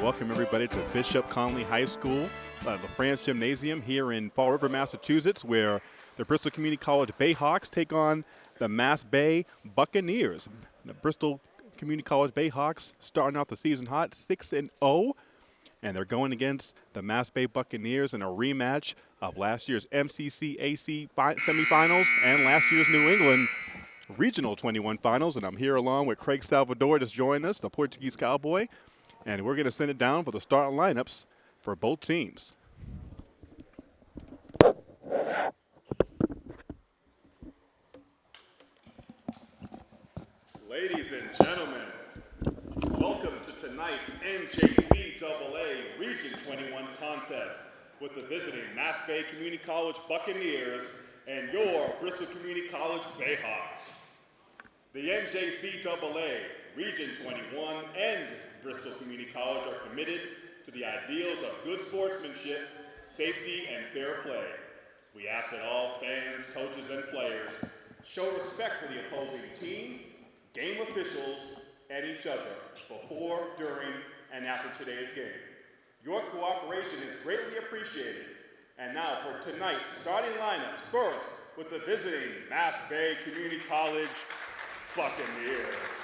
to welcome everybody to Bishop Connolly High School, uh, the France Gymnasium here in Fall River, Massachusetts, where the Bristol Community College Bayhawks take on the Mass Bay Buccaneers. The Bristol Community College Bayhawks starting off the season hot, 6 and 0, and they're going against the Mass Bay Buccaneers in a rematch of last year's MCCAC fi- semifinals and last year's New England Regional 21 Finals. And I'm here along with Craig Salvador, just joined us, the Portuguese Cowboy, and we're going to send it down for the starting lineups for both teams. Ladies and gentlemen, welcome to tonight's NJCAA Region 21 contest with the visiting Mass Bay Community College Buccaneers and your Bristol Community College Bayhawks. The NJCAA Region 21 and Bristol Community College are committed to the ideals of good sportsmanship, safety, and fair play. We ask that all fans, coaches, and players show respect for the opposing team, game officials, and each other before, during, and after today's game. Your cooperation is greatly appreciated. And now for tonight's starting lineups. First, with the visiting Mass Bay Community College Buccaneers.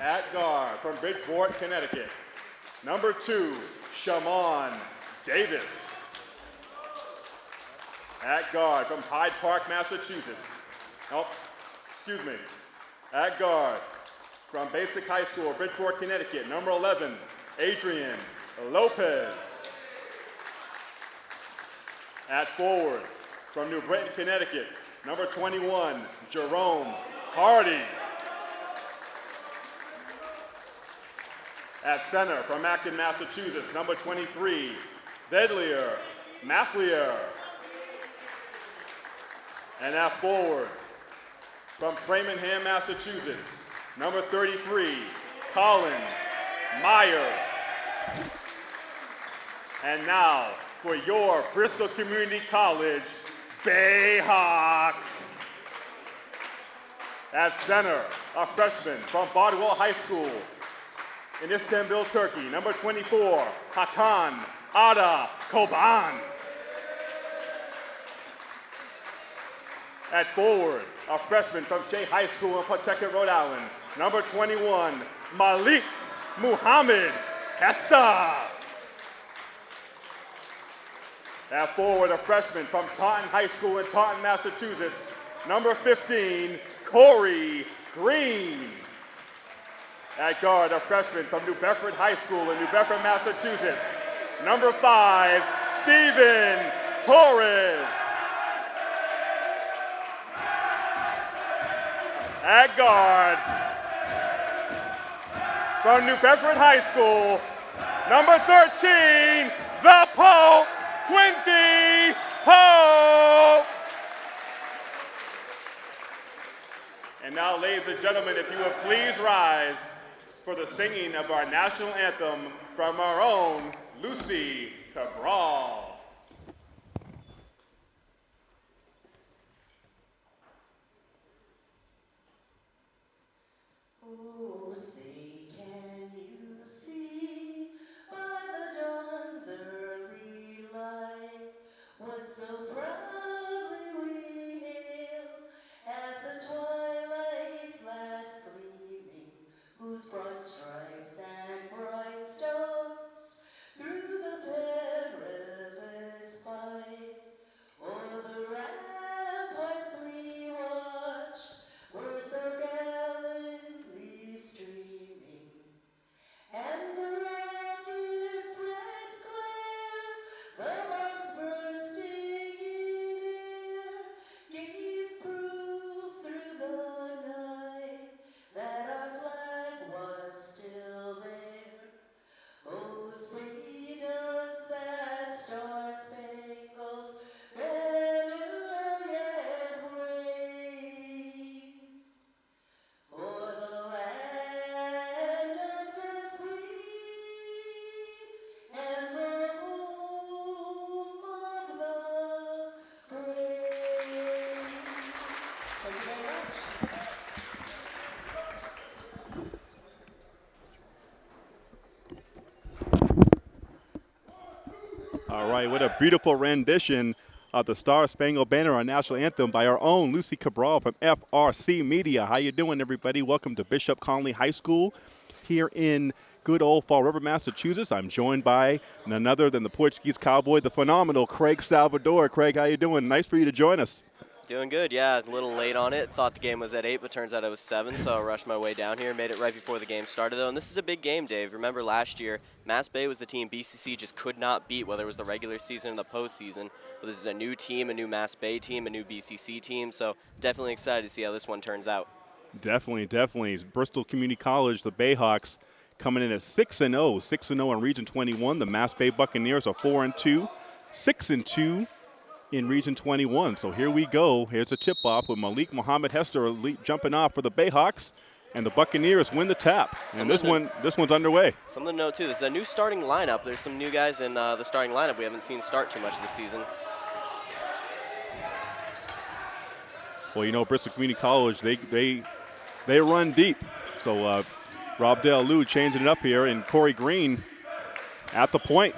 At guard from Bridgeport, Connecticut, number two, Shamon Davis. At guard from Hyde Park, Massachusetts. Oh, excuse me. At guard from Bassick High School, Bridgeport, Connecticut, number 11, Adrian Lopez. At forward from New Britain, Connecticut, number 21, Jerome Hardy. At center from Acton, Massachusetts, number 23, Deadlier Mathlier. And at forward from Framingham, Massachusetts, number 33, Colin Myers. And now for your Bristol Community College Bayhawks. At center, a freshman from Bardwell High School in Istanbul, Turkey, number 24, Hakan Arda Coban. At forward, a freshman from Shea High School in Pawtucket, Rhode Island, number 21, Malik Muhammad Hester. At forward, a freshman from Taunton High School in Taunton, Massachusetts, number 15, Corey Green. At guard, a freshman from New Bedford High School in New Bedford, Massachusetts, number five, Stephen Torres. At guard, from New Bedford High School, number 13, the Pope, Quincy Pope. And now, ladies and gentlemen, if you would please rise for the singing of our national anthem from our own Lucy Cabral. What a beautiful rendition of the Star Spangled Banner, our national anthem, by our own Lucy Cabral from FRC Media. How you doing, everybody? Welcome to Bishop Connolly High School here in good old Fall River, Massachusetts. I'm joined by none other than the Portuguese cowboy, the phenomenal Craig Salvador. Craig, how you doing? Nice for you to join us. Doing good, yeah. A little late on it. Thought the game was at 8, but turns out it was 7, so I rushed my way down here. Made it right before the game started, though. And this is a big game, Dave. Remember last year, Mass Bay was the team BCC just could not beat, whether it was the regular season or the postseason. But this is a new team, a new Mass Bay team, a new BCC team, so definitely excited to see how this one turns out. Definitely, definitely. Bristol Community College, the Bayhawks, coming in at 6 and 0, 6 and 0 in Region 21. The Mass Bay Buccaneers are 4 and 2, 6 and 2 in Region 21. So here we go. Here's a tip-off with Malik Muhammad Hester jumping off for the Bayhawks, and the Buccaneers win the tap. And this one, this one's underway. Something to note too. This is a new starting lineup. There's some new guys in uh, the starting lineup we haven't seen start too much this season. Well, you know, Bristol Community College, they they they run deep. So uh, Rob Del Lou changing it up here, and Corey Green at the point.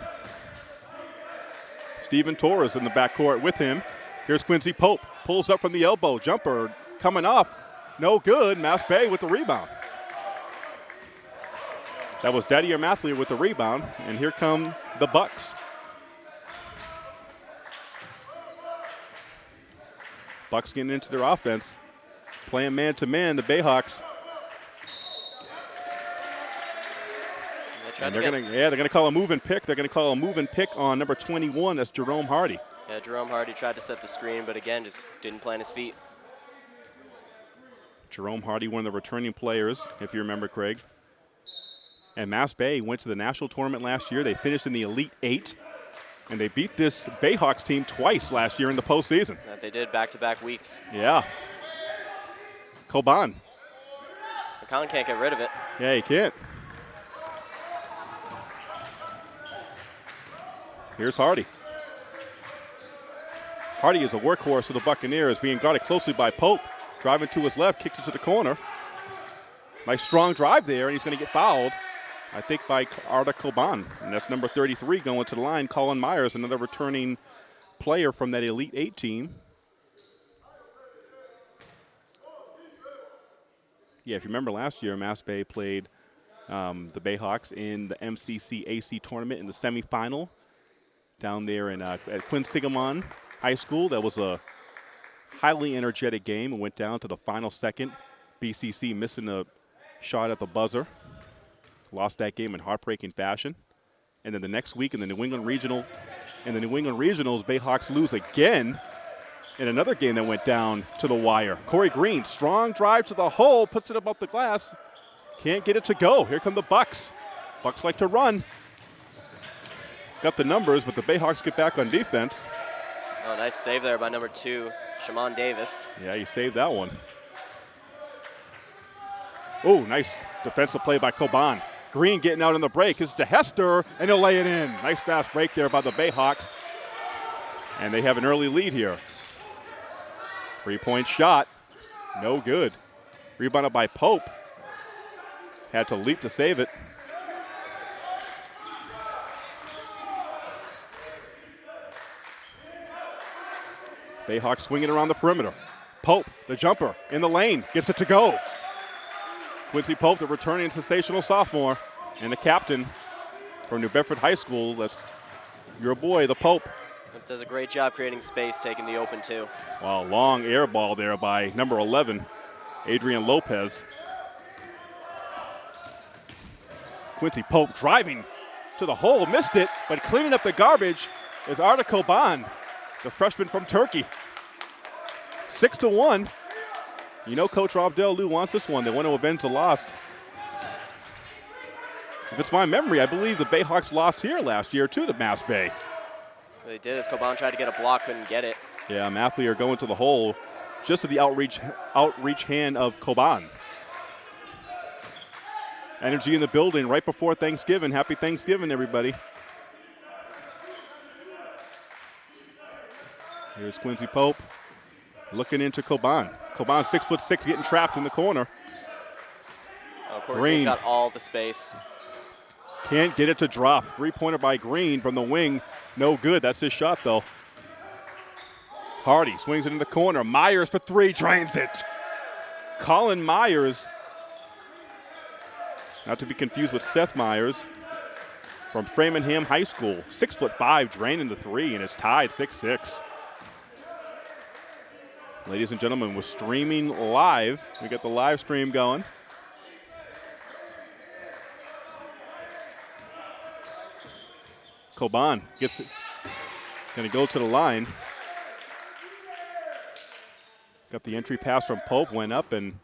Stephen Torres in the backcourt with him. Here's Quincy Pope. Pulls up from the elbow. Jumper coming off. No good. Mass Bay with the rebound. That was Didier Mathlier with the rebound. And here come the Bucks. Bucks getting into their offense. Playing man to man, the Bayhawks. And they're gonna, yeah, they're gonna call a move and pick. They're gonna call a move and pick on number 21. That's Jerome Hardy. Yeah, Jerome Hardy tried to set the screen, but again, just didn't plant his feet. Jerome Hardy, one of the returning players, if you remember, Craig. And Mass Bay went to the national tournament last year. They finished in the Elite Eight, and they beat this Bayhawks team twice last year in the postseason. That they did back-to-back weeks. Yeah. Coban. McCollum can't get rid of it. Yeah, he can't. Here's Hardy. Hardy is a workhorse of the Buccaneers, being guarded closely by Pope. Driving to his left, kicks it to the corner. Nice strong drive there, and he's going to get fouled, I think, by Arda Coban. And that's number 33 going to the line. Colin Myers, another returning player from that Elite Eight team. Yeah, if you remember last year, Mass Bay played um, the Bayhawks in the MCC AC tournament in the semifinal down there in uh, at Quinsigamond High School. That was a highly energetic game and went down to the final second. BCC missing a shot at the buzzer. Lost that game in heartbreaking fashion. And then the next week in the New England Regional, in the New England Regionals, Bayhawks lose again in another game that went down to the wire. Corey Green, strong drive to the hole, puts it above the glass. Can't get it to go. Here come the Bucks. Bucks like to run got the numbers, but the Bayhawks get back on defense. Oh, nice save there by number two, Shimon Davis. Yeah, he saved that one. Oh, nice defensive play by Coban. Green getting out on the break. Is to Hester, and he'll lay it in. Nice fast break there by the Bayhawks. And they have an early lead here. Three-point shot, no good. Rebounded by Pope. Had to leap to save it. Bayhawks swinging around the perimeter. Pope, the jumper, in the lane, gets it to go. Quincy Pope, the returning sensational sophomore, and the captain from New Bedford High School. That's your boy, the Pope. Does a great job creating space, taking the open two. Wow, long air ball there by number 11, Adrian Lopez. Quincy Pope driving to the hole, missed it, but cleaning up the garbage is Arda Coban the freshman from Turkey. Six to one. You know Coach Rob Del Lou wants this one. They want to avenge the loss. If it's my memory, I believe the Bayhawks lost here last year to the Mass Bay. They did as Coban tried to get a block, couldn't get it. Yeah, Mathlier going to the hole just to the outreach outreach hand of Coban. Energy in the building right before Thanksgiving. Happy Thanksgiving, everybody. Here's Quincy Pope looking into Coban. Coban six foot six, getting trapped in the corner. Oh, Green got all the space. Can't get it to drop. Three pointer by Green from the wing. No good. That's his shot, though. Hardy swings it in the corner. Myers for three, drains it. Colin Myers, not to be confused with Seth Meyers, from Framingham High School. Six foot five, draining the three, and it's tied 6 6. Ladies and gentlemen, we're streaming live. We got the live stream going. Coban gets it. Going to go to the line. Got the entry pass from Pope, went up and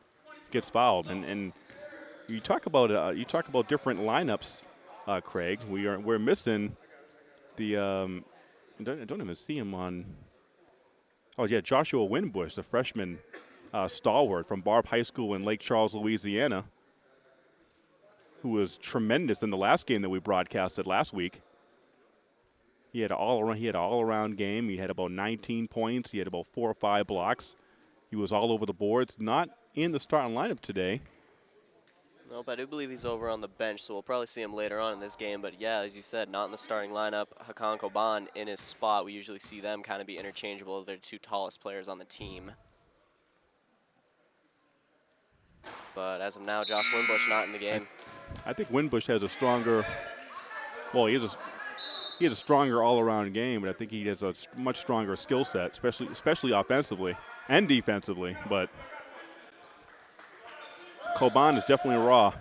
gets fouled. And, and you talk about uh, you talk about different lineups, uh, Craig. We are we're missing the um, don't, I don't even see him on. Oh yeah, Joshua Winbush, the freshman uh, stalwart from Barbe High School in Lake Charles, Louisiana, who was tremendous in the last game that we broadcasted last week. He had all around. He had an all-around game. He had about 19 points. He had about four or five blocks. He was all over the boards. Not in the starting lineup today. Nope, I do believe he's over on the bench, so we'll probably see him later on in this game. But yeah, as you said, not in the starting lineup. Hakan Coban in his spot. We usually see them kind of be interchangeable. They're the two tallest players on the team. But as of now, Josh Winbush not in the game. I think Winbush has a stronger. Well, he has a he has a stronger all-around game, but I think he has a much stronger skill set, especially especially offensively and defensively. But Coban is definitely raw.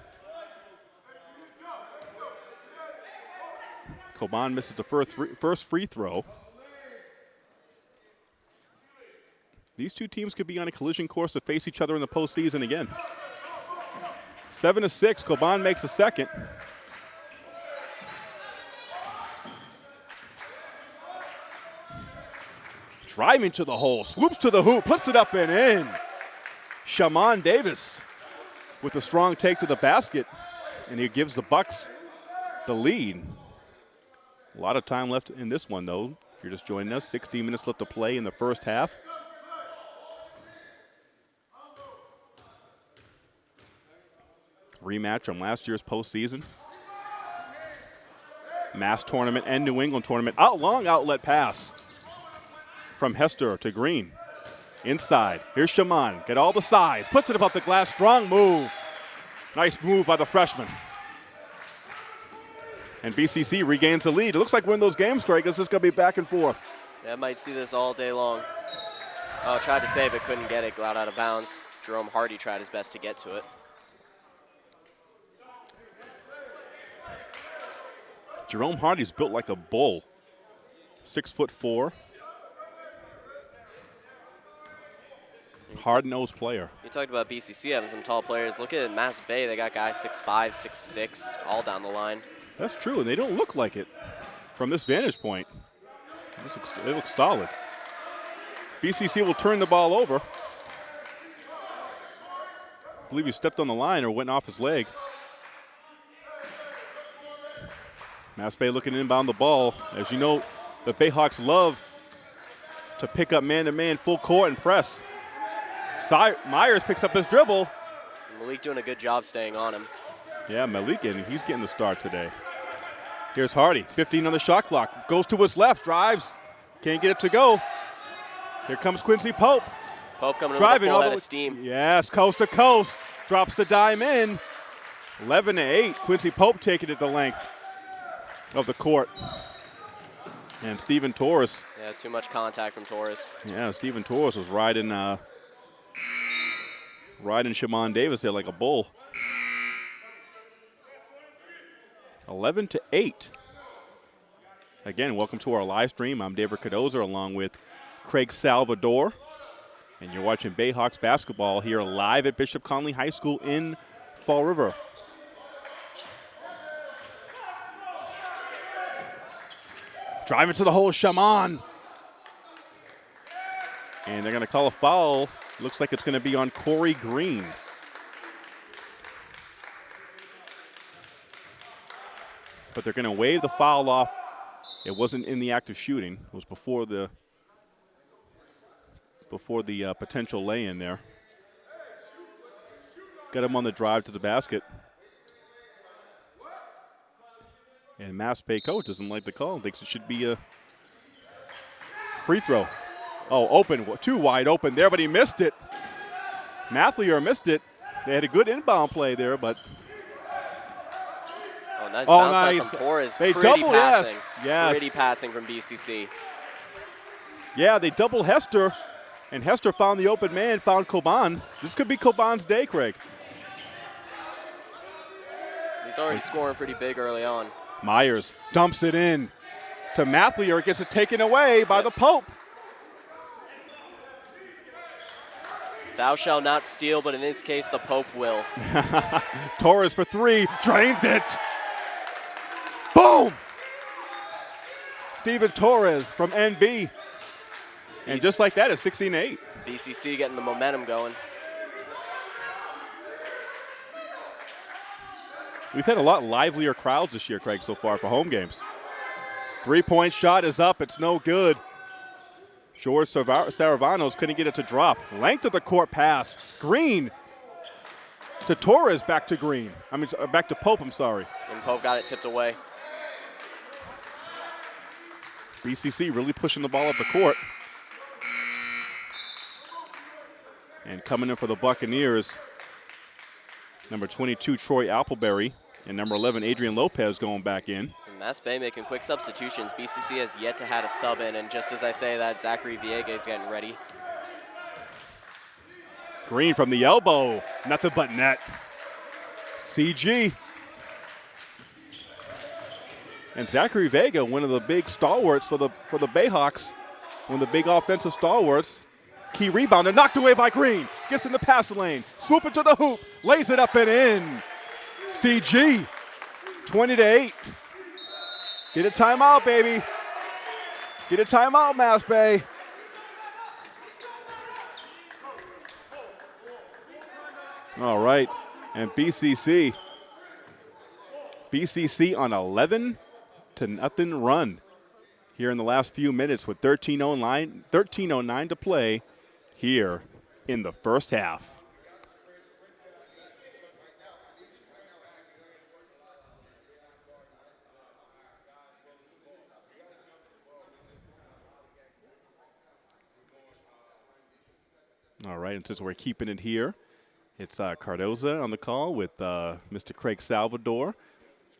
Coban misses the first first free throw. These two teams could be on a collision course to face each other in the postseason again. Seven to six, Coban makes a second. Driving to the hole, swoops to the hoop, puts it up and in. Shaman Davis with a strong take to the basket, and he gives the Bucks the lead. A lot of time left in this one, though. If you're just joining us, 16 minutes left to play in the first half. Rematch from last year's postseason. Mass tournament and New England tournament. Out long outlet pass from Hester to Green. Inside. Here's Shaman. Get all the size. Puts it above the glass. Strong move. Nice move by the freshman. And BCC regains the lead. It looks like one of those games, Craig. This is going to be back and forth. Yeah, I might see this all day long. Oh, tried to save it, couldn't get it. Got out of bounds. Jerome Hardy tried his best to get to it. Jerome Hardy's built like a bull. Six foot four. Hard-nosed player. You talked about BCC having some tall players. Look at Mass Bay. They got guys 6'5", 6'6", all down the line. That's true, and they don't look like it from this vantage point. This looks, it looks solid. BCC will turn the ball over. I believe he stepped on the line or went off his leg. Mass Bay looking inbound the ball. As you know, the Bayhawks love to pick up man-to-man -man full court and press. Myers picks up his dribble. Malik doing a good job staying on him. Yeah, Malik, and he's getting the start today. Here's Hardy, 15 on the shot clock. Goes to his left, drives, can't get it to go. Here comes Quincy Pope. Pope coming Driving with a full all head the- of steam. Yes, coast to coast. Drops the dime in. 11 to 8. Quincy Pope taking it the length of the court. And Stephen Torres. Yeah, too much contact from Torres. Yeah, Stephen Torres was riding uh, riding Shaman Davis there like a bull. 11 to 8. Again, welcome to our live stream. I'm David Cardoza along with Craig Salvador. And you're watching Bayhawks basketball here live at Bishop Connolly High School in Fall River. Driving to the hole, Shaman. And they're going to call a foul. Looks like it's going to be on Corey Green. But they're going to wave the foul off. It wasn't in the act of shooting. It was before the before the uh, potential lay-in there. Got him on the drive to the basket. And Mass Bay coach doesn't like the call. Thinks it should be a free throw. Oh, open, too wide open there, but he missed it. Mathlier missed it. They had a good inbound play there, but Oh, nice Oh, nice. from Torres. They Pretty double, passing. yes. Pretty passing from BCC. yeah, they double Hester, and Hester found the open man, found Coban. This could be Coban's day, Craig. He's already scoring pretty big early on. Myers dumps it in to Mathlier, gets it taken away by the Pope. Thou shalt not steal, but in this case, the Pope will. Torres for three, drains it. Boom! Steven Torres from NB. And just like that, it's 16 8. BCC getting the momentum going. We've had a lot livelier crowds this year, Craig, so far for home games. Three point shot is up, it's no good. George Saravanos couldn't get it to drop. Length of the court pass. Green to Torres, back to Green. I mean, uh, back to Pope, I'm sorry. And Pope got it tipped away. BCC really pushing the ball up the court. And coming in for the Buccaneers, number 22, Troy Appleberry, and number 11, Adrian Lopez going back in. Mass Bay making quick substitutions. BCC has yet to had a sub in, and just as I say that, Zachary Vega is getting ready. Green from the elbow, nothing but net. CG. And Zachary Vega, one of the big stalwarts for the for the Bayhawks, one of the big offensive stalwarts. Key rebounder knocked away by Green. Gets in the pass lane, swoop into the hoop, lays it up and in. CG, 20 to 8. Get a timeout, baby. Get a timeout, Mass Bay. All right, and BCC. BCC on 11 to nothing run here in the last few minutes with 13:09 13:09 to play here in the first half. All right, and since we're keeping it here, it's uh, Cardoza on the call with uh, Mr. Craig Salvador.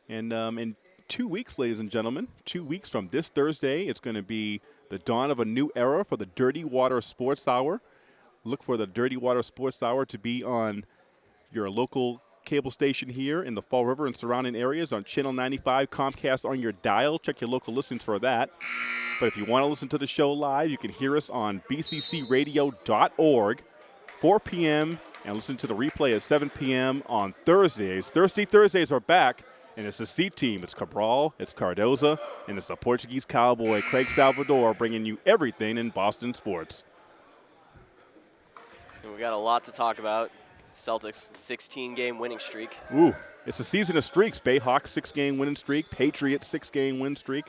And um, in two weeks, ladies and gentlemen, two weeks from this Thursday, it's going to be the dawn of a new era for the Dirty Water Sports Hour. Look for the Dirty Water Sports Hour to be on your local cable station here in the Fall River and surrounding areas on Channel 95, Comcast on your dial. Check your local listings for that. But if you want to listen to the show live, you can hear us on bccradio.org, 4 p.m., and listen to the replay at 7 p.m. on Thursdays. Thursday Thursdays are back, and it's the C team. It's Cabral, it's Cardoza, and it's the Portuguese cowboy, Craig Salvador, bringing you everything in Boston sports. We got a lot to talk about. Celtics 16 game winning streak. Ooh, it's a season of streaks. Bayhawks six game winning streak. Patriots six game win streak.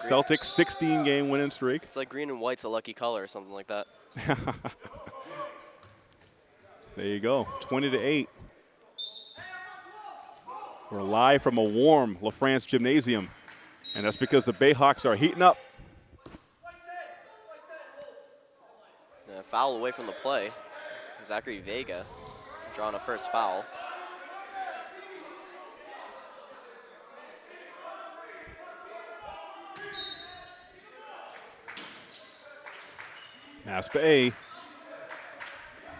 Celtics 16 game winning streak. It's like green and white's a lucky color or something like that. There you go, 20 to 8. We're live from a warm LaFrance gymnasium, and that's because the Bayhawks are heating up. Uh, foul away from the play. Zachary Vega drawing a first foul. Mass Bay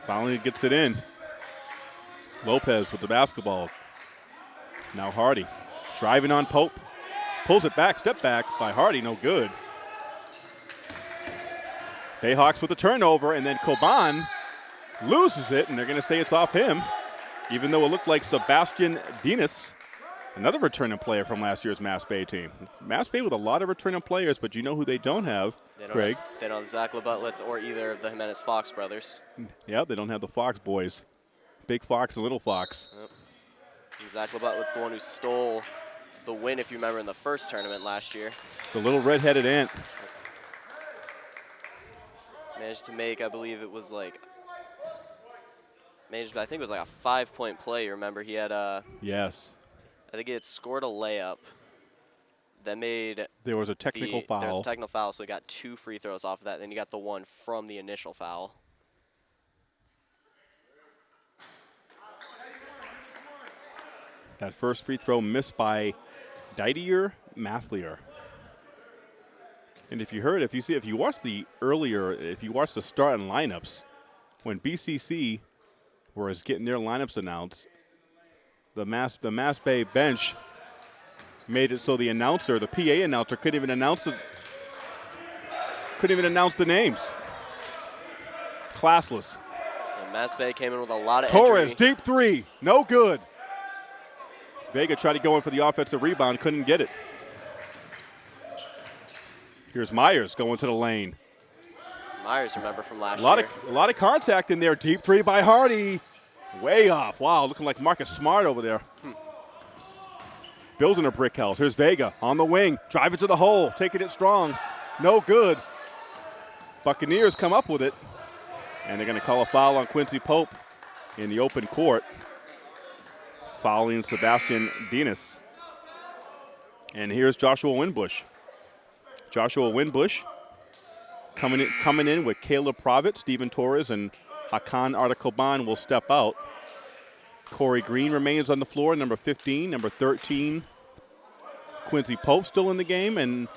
finally gets it in. Lopez with the basketball. Now Hardy driving on Pope. Pulls it back, step back by Hardy, no good. Bayhawks with the turnover, and then Coban loses it, and they're going to say it's off him, even though it looked like Sebastian Dinas, another returning player from last year's Mass Bay team. Mass Bay with a lot of returning players, but you know who they don't have, They don't Craig? Have, they don't have Zach LeButlets or either of the Jimenez Fox brothers. Yeah, they don't have the Fox boys. Big Fox and Little Fox. And Zach LeButlets the one who stole the win, if you remember, in the first tournament last year. The little red-headed ant. Managed to make, I believe it was like, managed, I think it was like a five-point play. Remember he had, a Yes. I think it scored a layup, that made There was a technical the, foul. a technical foul, so he got two free throws off of that. Then you got the one from the initial foul. that first free throw missed by Didier Mathlier. And if you heard, if you see, if you watch the earlier, if you watch the starting lineups, when BCC was getting their lineups announced, the Mass the Mass Bay bench made it so the announcer, the PA announcer, couldn't even announce the couldn't even announce the names. Classless. And Mass Bay came in with a lot of Torres, entry. deep three, no good. Vega tried to go in for the offensive rebound, couldn't get it. Here's Myers going to the lane. Myers, remember from last A lot year. of a lot of contact in there. Deep three by Hardy. Way off. Wow, looking like Marcus Smart over there. Hmm. Building a brick house. Here's Vega on the wing, driving to the hole, taking it strong. No good. Buccaneers come up with it, and they're going to call a foul on Quincy Pope in the open court, fouling Sebastian Dinas. And here's Joshua Winbush. Joshua Winbush coming in, coming in with Caleb Provitt, Stephen Torres, and Hakan Arda Coban will step out. Corey Green remains on the floor, number 15, number 13. Quincy Pope still in the game, and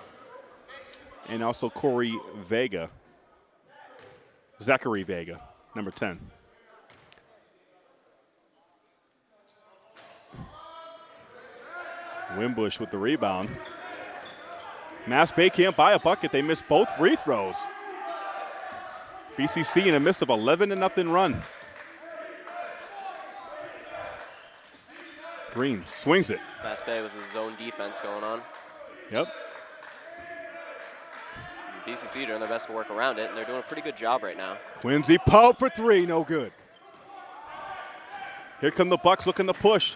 and also Corey Vega. Zachary Vega, number 10. Wimbush with the rebound. Mass Bay can't buy a bucket. They missed both free throws. BCC in a midst of 11 to nothing run. Green swings it. Mass Bay with his zone defense going on. Yep. BCC doing their best to work around it, and they're doing a pretty good job right now. Quincy Pope for three, no good. Here come the Bucks looking to push.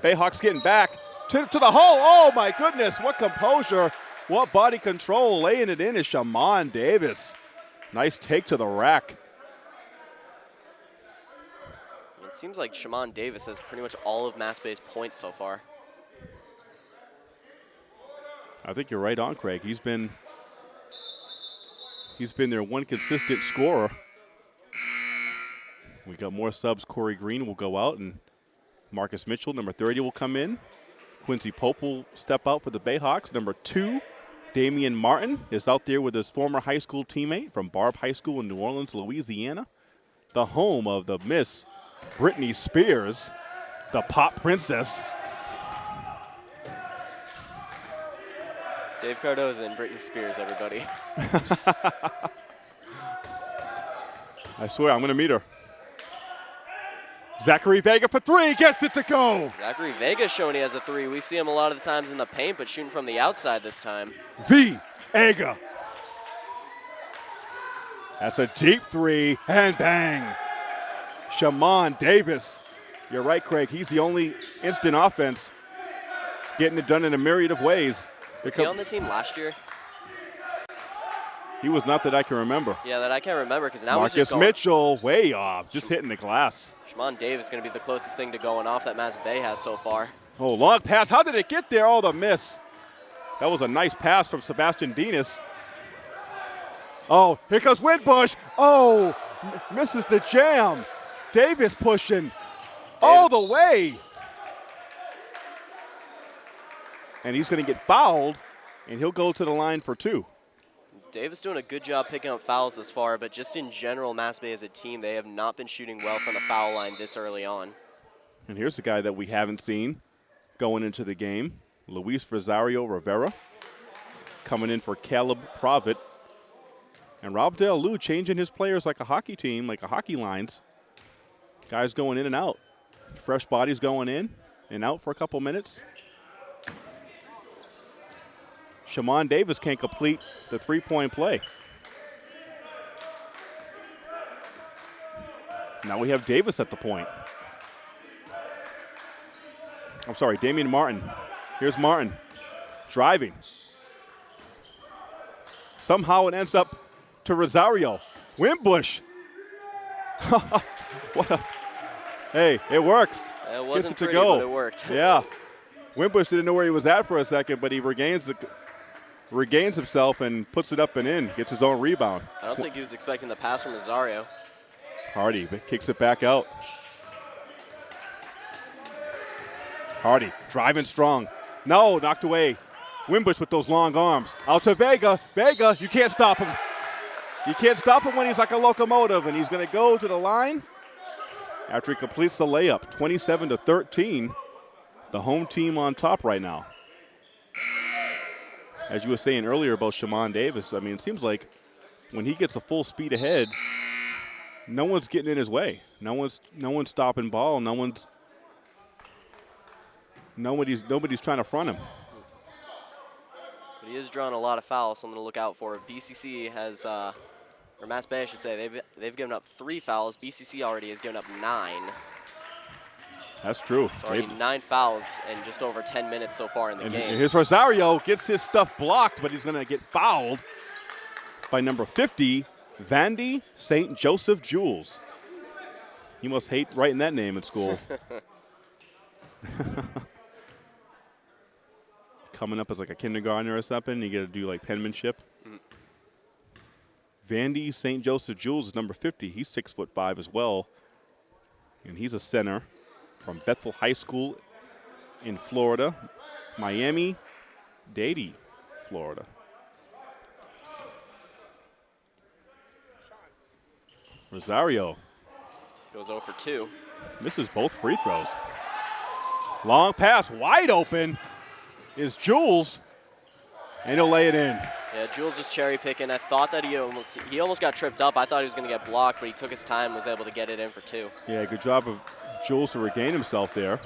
Bayhawks getting back to, to the hole. Oh my goodness, what composure, what body control. Laying it in is Shaman Davis. Nice take to the rack. It seems like Shaman Davis has pretty much all of Mass Bay's points so far. I think you're right on, Craig. He's been he's been their one consistent scorer. We got more subs. Corey Green will go out, and Marcus Mitchell, number 30, will come in. Quincy Pope will step out for the Bayhawks. Number two, Damian Martin is out there with his former high school teammate from Barbe High School in New Orleans, Louisiana, the home of the Miss Britney Spears, the pop princess. Dave Cardoza and Britney Spears, everybody. I swear, I'm going to meet her. Zachary Vega for three, gets it to go. Zachary Vega showing he has a three. We see him a lot of the times in the paint, but shooting from the outside this time. V. Aga. That's a deep three, and bang. Shaman Davis. You're right, Craig. He's the only instant offense getting it done in a myriad of ways. Was he on the team last year? He was not that I can remember. Yeah, that I can't remember because now Marcus. Mitchell, way off, just hitting the glass. Shaman Davis going to be the closest thing to going off that Mass Bay has so far. Oh, long pass. How did it get there? Oh, the miss. That was a nice pass from Sebastian Dinas. Oh, here comes Windbush. Oh, misses the jam. Davis pushing all the way. And he's going to get fouled, and he'll go to the line for two. Davis doing a good job picking up fouls this far, but just in general, Mass Bay as a team, they have not been shooting well from the foul line this early on. And here's the guy that we haven't seen going into the game Luis Rosario Rivera coming in for Caleb Provitt. And Rob Del changing his players like a hockey team, like a hockey lines. Guys going in and out. Fresh bodies going in and out for a couple minutes. Shaman Davis can't complete the three point play. Now we have Davis at the point. I'm sorry, Damian Martin. Here's Martin driving. Somehow it ends up to Rosario. Wimbush. what a, hey, it works. It wasn't it to pretty, go. but it worked. Yeah. Wimbush didn't know where he was at for a second, but he regains the, regains himself and puts it up and in, gets his own rebound. I don't think he was expecting the pass from Rosario. Hardy kicks it back out. Hardy driving strong. No, knocked away. Wimbush with those long arms. Out to Vega. Vega, you can't stop him. You can't stop him when he's like a locomotive, and he's going to go to the line after he completes the layup. 27 to 13. The home team on top right now. As you were saying earlier about Shaman Davis, I mean, it seems like when he gets a full speed ahead, no one's getting in his way. No one's no one's stopping ball. No one's nobody's nobody's trying to front him. But he is drawing a lot of fouls, something to look out for. BCC has, uh, or Mass Bay, I should say, they've they've given up three fouls. BCC already has given up nine. That's true. It's already They- nine fouls in just over 10 minutes so far in the and game. here's Rosario gets his stuff blocked, but he's going to get fouled by number 50, Vandy St. Joseph Jules. He must hate writing that name at school. Coming up as like a kindergartner or something, you got to do like penmanship. Mm. Vandy St. Joseph Jules is number 50. He's six foot five as well, and he's a center from Bethel High School in Florida, Miami Dade, Florida. Rosario Goes 0 for 2. misses both free throws. Long pass, wide open is Jules, and he'll lay it in. Yeah, Jules was cherry picking. I thought that he almost he almost got tripped up. I thought he was going to get blocked, but he took his time and was able to get it in for two. Yeah, good job of Jules to regain himself there.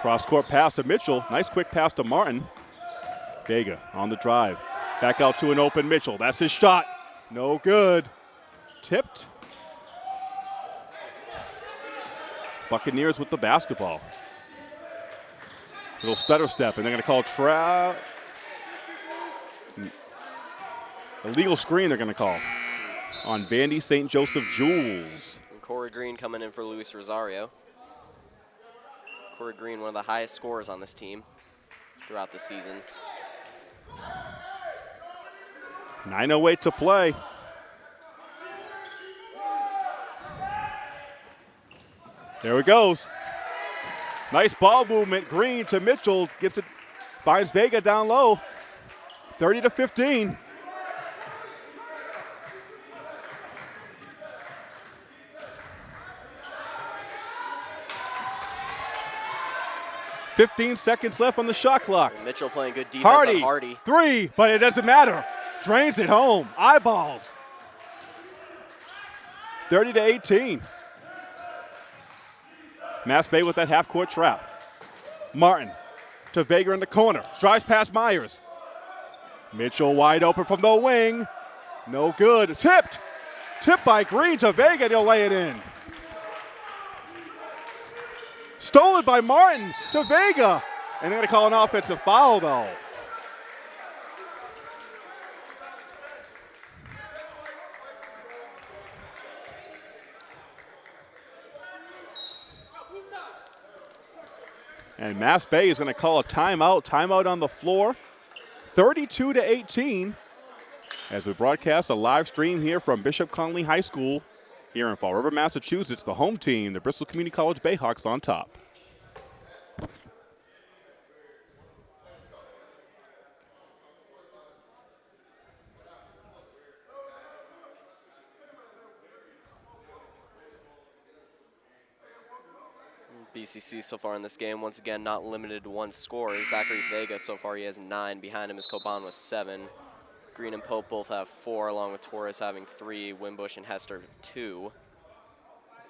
Cross court pass to Mitchell. Nice quick pass to Martin. Vega on the drive. Back out to an open Mitchell. That's his shot. No good. Tipped. Buccaneers with the basketball. Little stutter step, and they're going to call tra. Illegal screen, they're going to call on Vandy St. Joseph Jules. Corey Green coming in for Luis Rosario. Corey Green, one of the highest scorers on this team throughout the season. 9.08 to play. There it goes. Nice ball movement. Green to Mitchell. Gets it, finds Vega down low. 30 to 15. Fifteen seconds left on the shot clock. Mitchell playing good defense Hardy, on Hardy. three, but it doesn't matter. Drains it home. Eyeballs. 30 to 18. Mass Bay with that half court trap. Martin to Vega in the corner. Drives past Myers. Mitchell wide open from the wing. No good. Tipped. Tipped by Green to Vega. He'll lay it in. Stolen by Martin to Vega. And they're going to call an offensive foul, though. And Mass Bay is going to call a timeout. Timeout on the floor. 32 to 18 as we broadcast a live stream here from Bishop Connolly High School here in Fall River, Massachusetts. The home team, the Bristol Community College Bayhawks, on top. BCC so far in this game, once again, not limited to one score. Zachary Vega so far, he has nine. Behind him is Coban with seven. Green and Pope both have four, along with Torres having three, Wimbush and Hester two.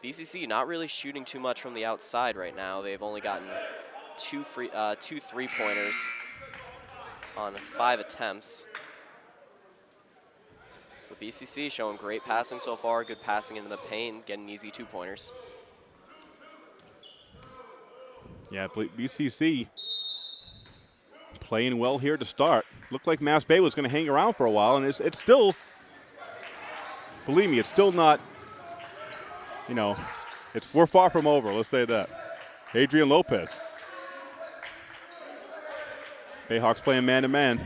BCC not really shooting too much from the outside right now. They've only gotten two free, uh, two three-pointers on five attempts. But BCC showing great passing so far, good passing into the paint, getting easy two-pointers. Yeah, BCC playing well here to start. Looked like Mass Bay was going to hang around for a while, and it's, it's still, believe me, it's still not, you know, it's we're far from over. Let's say that. Adrian Lopez Bayhawks playing man to man.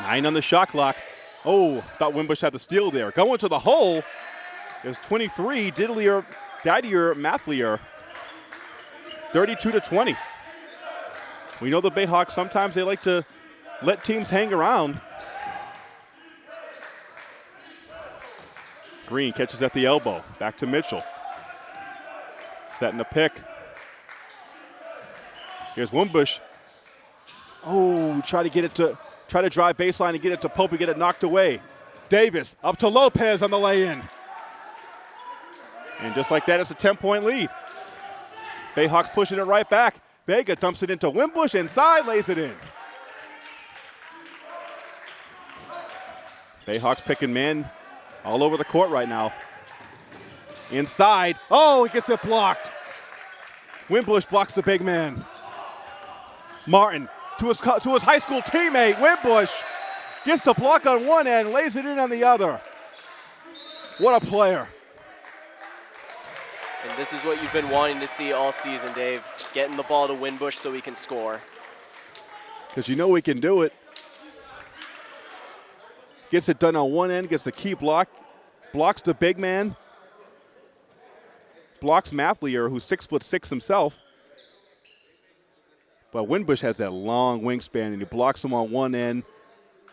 Nine on the shot clock. Oh, thought Wimbush had the steal there. Going to the hole is 23, Diddlier, Didier Mathlier. 32 to 20. We know the Bayhawks sometimes they like to let teams hang around. Green catches at the elbow. Back to Mitchell. Setting a pick. Here's Wimbush. Oh, try to get it to try to drive baseline and get it to Pope and get it knocked away. Davis up to Lopez on the lay-in. And just like that, it's a 10-point lead. Bayhawks pushing it right back. Vega dumps it into Wimbush inside, lays it in. Bayhawks picking man all over the court right now. Inside. Oh, he gets it blocked. Wimbush blocks the big man. Martin to his, to his high school teammate, Wimbush, gets the block on one end, lays it in on the other. What a player. And this is what you've been wanting to see all season, Dave. Getting the ball to Wimbush so he can score. Because you know we can do it. Gets it done on one end, gets the key block, blocks the big man, blocks Mathlier, who's six foot six himself. But Wimbush has that long wingspan, and he blocks him on one end,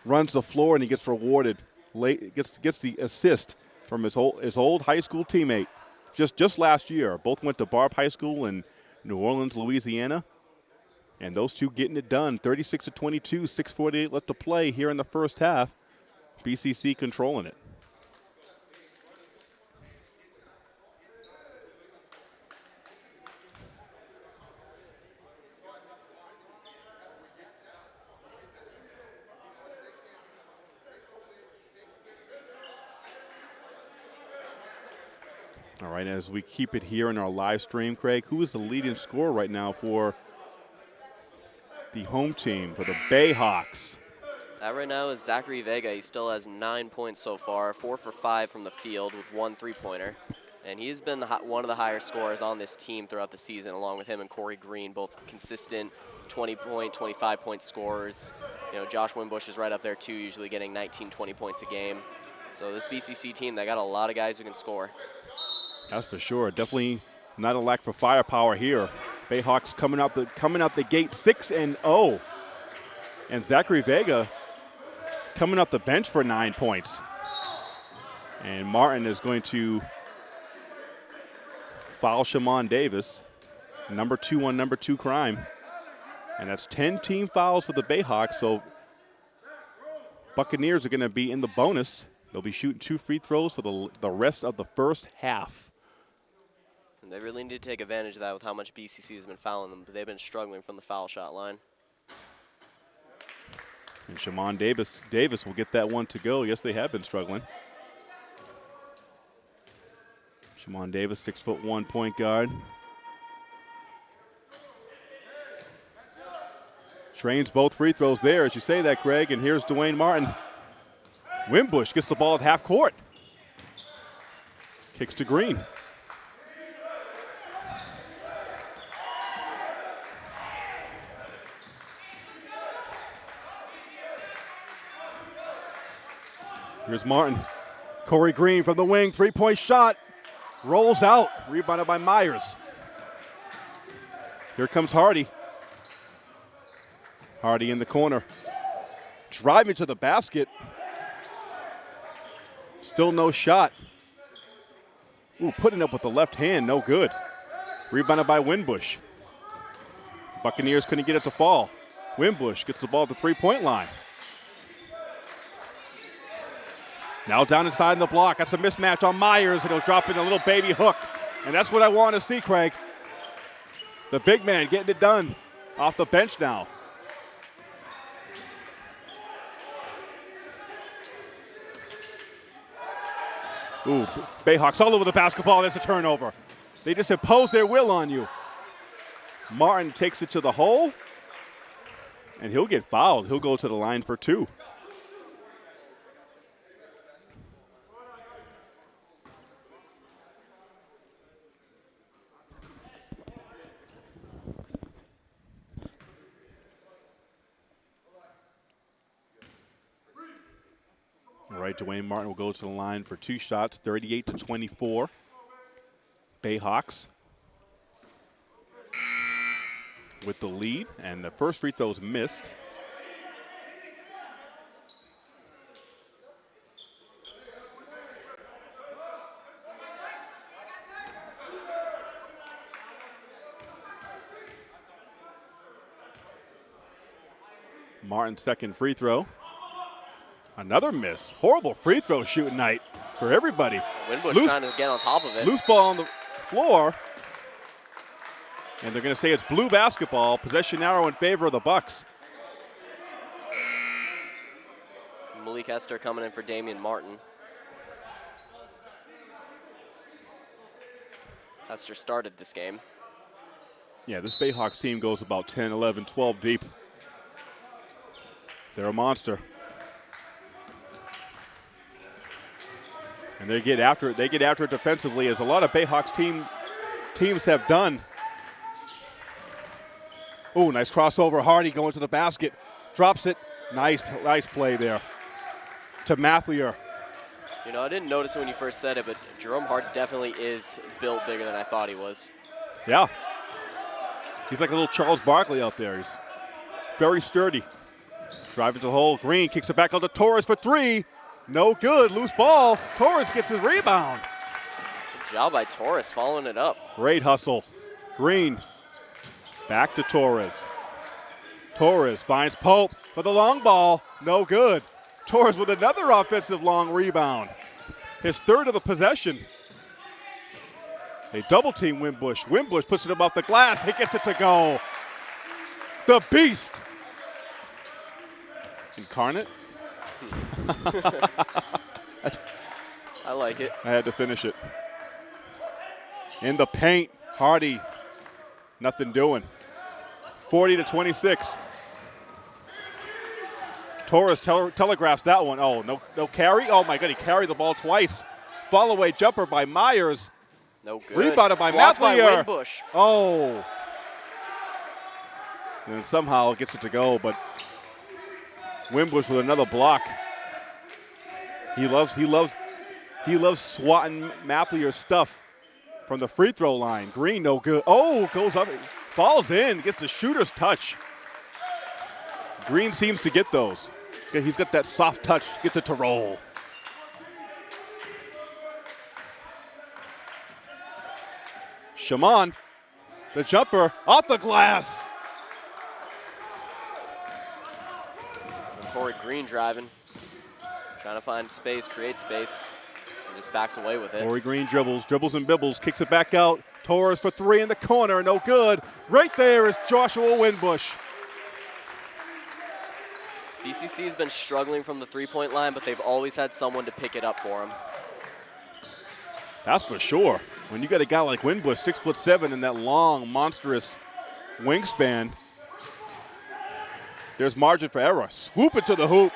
runs the floor, and he gets rewarded. Late, gets gets the assist from his old his old high school teammate. Just just last year, both went to Barbe High School in New Orleans, Louisiana. And those two getting it done. 36 to 22, 648 left to play here in the first half. BCC controlling it. All right, as we keep it here in our live stream, Craig, who is the leading scorer right now for the home team, for the Bayhawks? That right now is Zachary Vega. He still has nine points so far, four for five from the field with one three-pointer. And he's been the, one of the higher scorers on this team throughout the season, along with him and Corey Green, both consistent 20-point, 25-point scorers. You know, Josh Wimbush is right up there too, usually getting 19, 20 points a game. So this BCC team, they got a lot of guys who can score. That's for sure. Definitely not a lack for firepower here. Bayhawks coming out the coming out the gate six and zero, oh. and Zachary Vega coming off the bench for nine points. And Martin is going to foul Shimon Davis, number two on number two crime. And that's 10 team fouls for the Bayhawks. So Buccaneers are going to be in the bonus. They'll be shooting two free throws for the, the rest of the first half. They really need to take advantage of that with how much BCC has been fouling them. But they've been struggling from the foul shot line. And Shimon Davis, Davis will get that one to go. Yes, they have been struggling. Shimon Davis, six foot one point guard. Trains both free throws there, as you say that, Greg. And here's Dwayne Martin. Wimbush gets the ball at half court. Kicks to Green. Here's Martin. Corey Green from the wing, three point shot. Rolls out, rebounded by Myers. Here comes Hardy. Hardy in the corner. Driving to the basket. Still no shot. Ooh, putting up with the left hand, no good. Rebounded by Wimbush. Buccaneers couldn't get it to fall. Wimbush gets the ball at the three point line. Now down inside in the block. That's a mismatch on Myers, and he'll drop in a little baby hook. And that's what I want to see, Craig. The big man getting it done off the bench now. Ooh, Bayhawks all over the basketball. There's a turnover. They just impose their will on you. Martin takes it to the hole, and he'll get fouled. He'll go to the line for two. Right, Dwayne Martin will go to the line for two shots, 38 to 24. Bayhawks with the lead, and the first free throw is missed. Martin's second free throw. Another miss. Horrible free throw shooting night for everybody. Winbush Loose- trying to get on top of it. Loose ball on the floor. And they're going to say it's blue basketball. Possession arrow in favor of the Bucks. Malik Hester coming in for Damian Martin. Hester started this game. Yeah, this Bayhawks team goes about 10, 11, 12 deep. They're a monster. And they get after it. They get after it defensively, as a lot of Bayhawks team teams have done. Oh, nice crossover. Hardy going to the basket, drops it. Nice, nice play there to Mathlier. You know, I didn't notice it when you first said it, but Jerome Hart definitely is built bigger than I thought he was. Yeah, he's like a little Charles Barkley out there. He's very sturdy. Driving to the hole. Green kicks it back out to Torres for three. No good. Loose ball. Torres gets his rebound. Good job by Torres following it up. Great hustle. Green back to Torres. Torres finds Pope for the long ball. No good. Torres with another offensive long rebound. His third of the possession. They double team Wimbush. Wimbush puts it above the glass. He gets it to go. The beast. Incarnate. I like it. I had to finish it. In the paint, Hardy, nothing doing. 40 to 26. Torres tele- telegraphs that one. Oh, no, no carry. Oh my God, he carried the ball twice. Fall away jumper by Myers. No good. Rebounded by Blocked by. Oh. And somehow gets it to go, but Wimbush with another block. He loves he loves he loves swatting Mathlier's stuff from the free throw line. Green no good. Oh, goes up, falls in, gets the shooter's touch. Green seems to get those. He's got that soft touch, gets it to roll. Shaman, the jumper off the glass. Corey Green driving. Trying to find space, create space. And just backs away with it. Corey Green dribbles, dribbles and bibbles, kicks it back out. Torres for three in the corner, no good. Right there is Joshua Winbush. BCC's been struggling from the three-point line, but they've always had someone to pick it up for them. That's for sure. When you got a guy like Winbush, six foot seven, and that long, monstrous wingspan, there's margin for error. Swoop it to the hoop.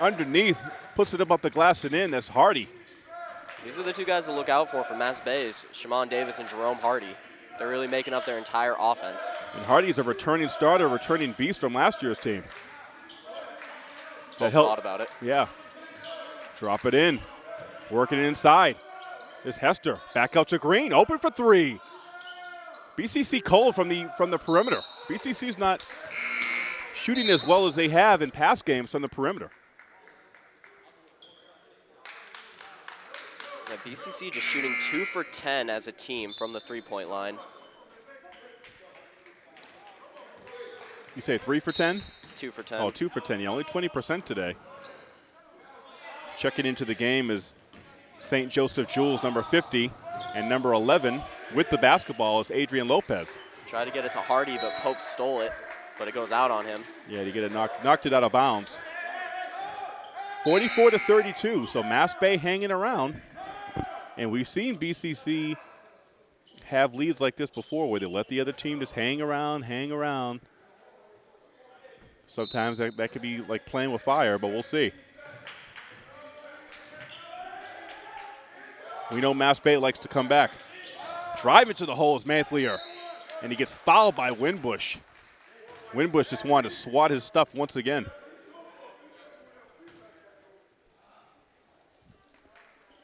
Underneath, puts it above the glass and in. That's Hardy. These are the two guys to look out for for Mass Bays, Shimon Davis and Jerome Hardy. They're really making up their entire offense. And Hardy's a returning starter, returning beast from last year's team. Both That helped. thought about it. Yeah. Drop it in. Working it inside. There's Hester. Back out to Green. Open for three. BCC cold from the from the perimeter. BCC's not shooting as well as they have in past games from the perimeter. Yeah, BCC just shooting two for 10 as a team from the three-point line. You say three for 10? Two for 10. Oh, two for 10. Yeah, only 20% today. Checking into the game is St. Joseph Jules, number 50, and number 11 with the basketball is Adrian Lopez. Tried to get it to Hardy, but Pope stole it, but it goes out on him. Yeah, to get it knocked, knocked it out of bounds. 44 to 32, so Mass Bay hanging around. And we've seen BCC have leads like this before where they let the other team just hang around, hang around. Sometimes that, that could be like playing with fire, but we'll see. We know Mass Bay likes to come back. Drive into the hole is Mathlier, and he gets fouled by Winbush. Winbush just wanted to swat his stuff once again.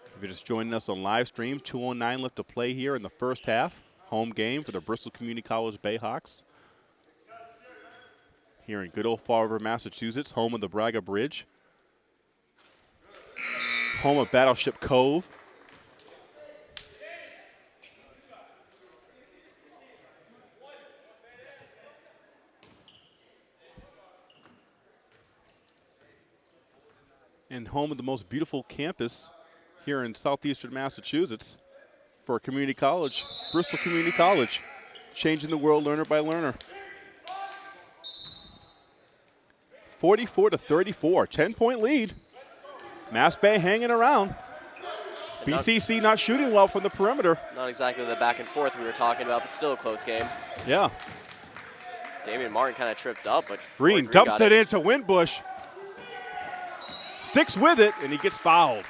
If you're just joining us on live stream, 209 left to play here in the first half. Home game for the Bristol Community College Bayhawks. Here in good old Fall River, Massachusetts, home of the Braga Bridge. Home of Battleship Cove. And home of the most beautiful campus here in southeastern Massachusetts for a community college, Bristol Community College, changing the world learner by learner. 44 to 34, 10 point lead. Mass Bay hanging around. BCC not shooting well from the perimeter. Not exactly the back and forth we were talking about, but still a close game. Yeah. Damian Martin kind of tripped up, but Green Corey dumps got it into Windbush. Sticks with it, and he gets fouled.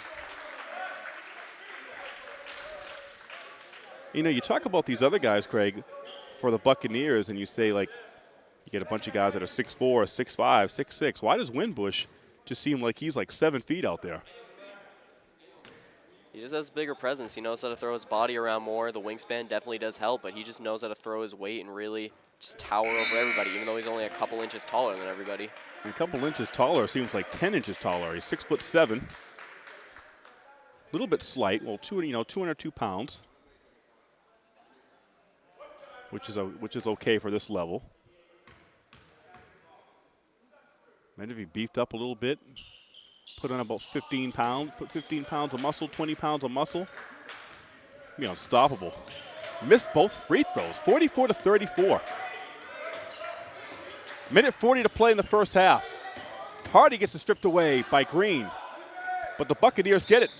You know, you talk about these other guys, Craig, for the Buccaneers, and you say, like, you get a bunch of guys that are 6'4, 6'5, 6'6. Why does Windbush just seem like he's like seven feet out there? He just has bigger presence. He knows how to throw his body around more. The wingspan definitely does help, but he just knows how to throw his weight and really just tower over everybody, even though he's only a couple inches taller than everybody. A couple inches taller, seems like 10 inches taller. He's six foot seven. A little bit slight. Well, two, you know, 202 pounds, which is a, which is okay for this level. Maybe if he beefed up a little bit, put on about 15 pounds, put 15 pounds of muscle, 20 pounds of muscle, be unstoppable. Missed both free throws, 44 to 34. Minute 40 to play in the first half. Hardy gets it stripped away by Green, but the Buccaneers get it.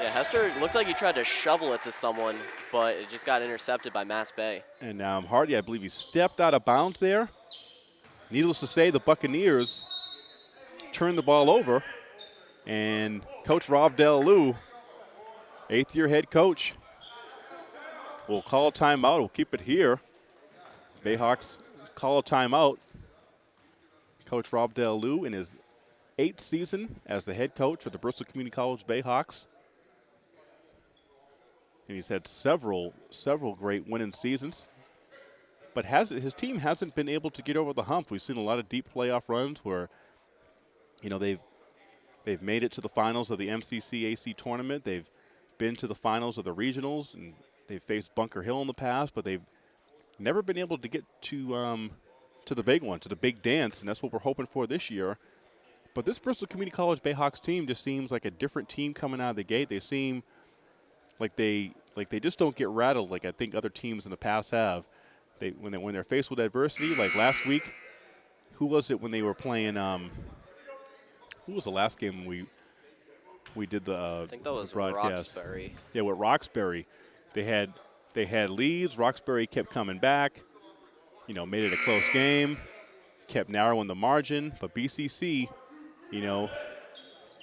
Yeah, Hester looked like he tried to shovel it to someone, but it just got intercepted by Mass Bay. And um, Hardy, I believe he stepped out of bounds there. Needless to say, the Buccaneers turned the ball over, and Coach Rob Delalu, eighth-year head coach, will call timeout. We'll keep it here. Bayhawks call a timeout. Coach Rob Delalu in his eighth season as the head coach for the Bristol Community College Bayhawks. And he's had several, several great winning seasons but has his team hasn't been able to get over the hump. We've seen a lot of deep playoff runs where, you know, they've they've made it to the finals of the MCCAC tournament. They've been to the finals of the regionals, and they've faced Bunker Hill in the past, but they've never been able to get to um, to the big one, to the big dance, and that's what we're hoping for this year. But this Bristol Community College Bayhawks team just seems like a different team coming out of the gate. They seem like they like they just don't get rattled like I think other teams in the past have they when they when they're faced with adversity, like last week, who was it when they were playing? Um, who was the last game we we did the? Uh, I think that was broadcast? Roxbury. Yeah, with Roxbury, they had they had leads. Roxbury kept coming back. You know, made it a close game, kept narrowing the margin. But BCC, you know,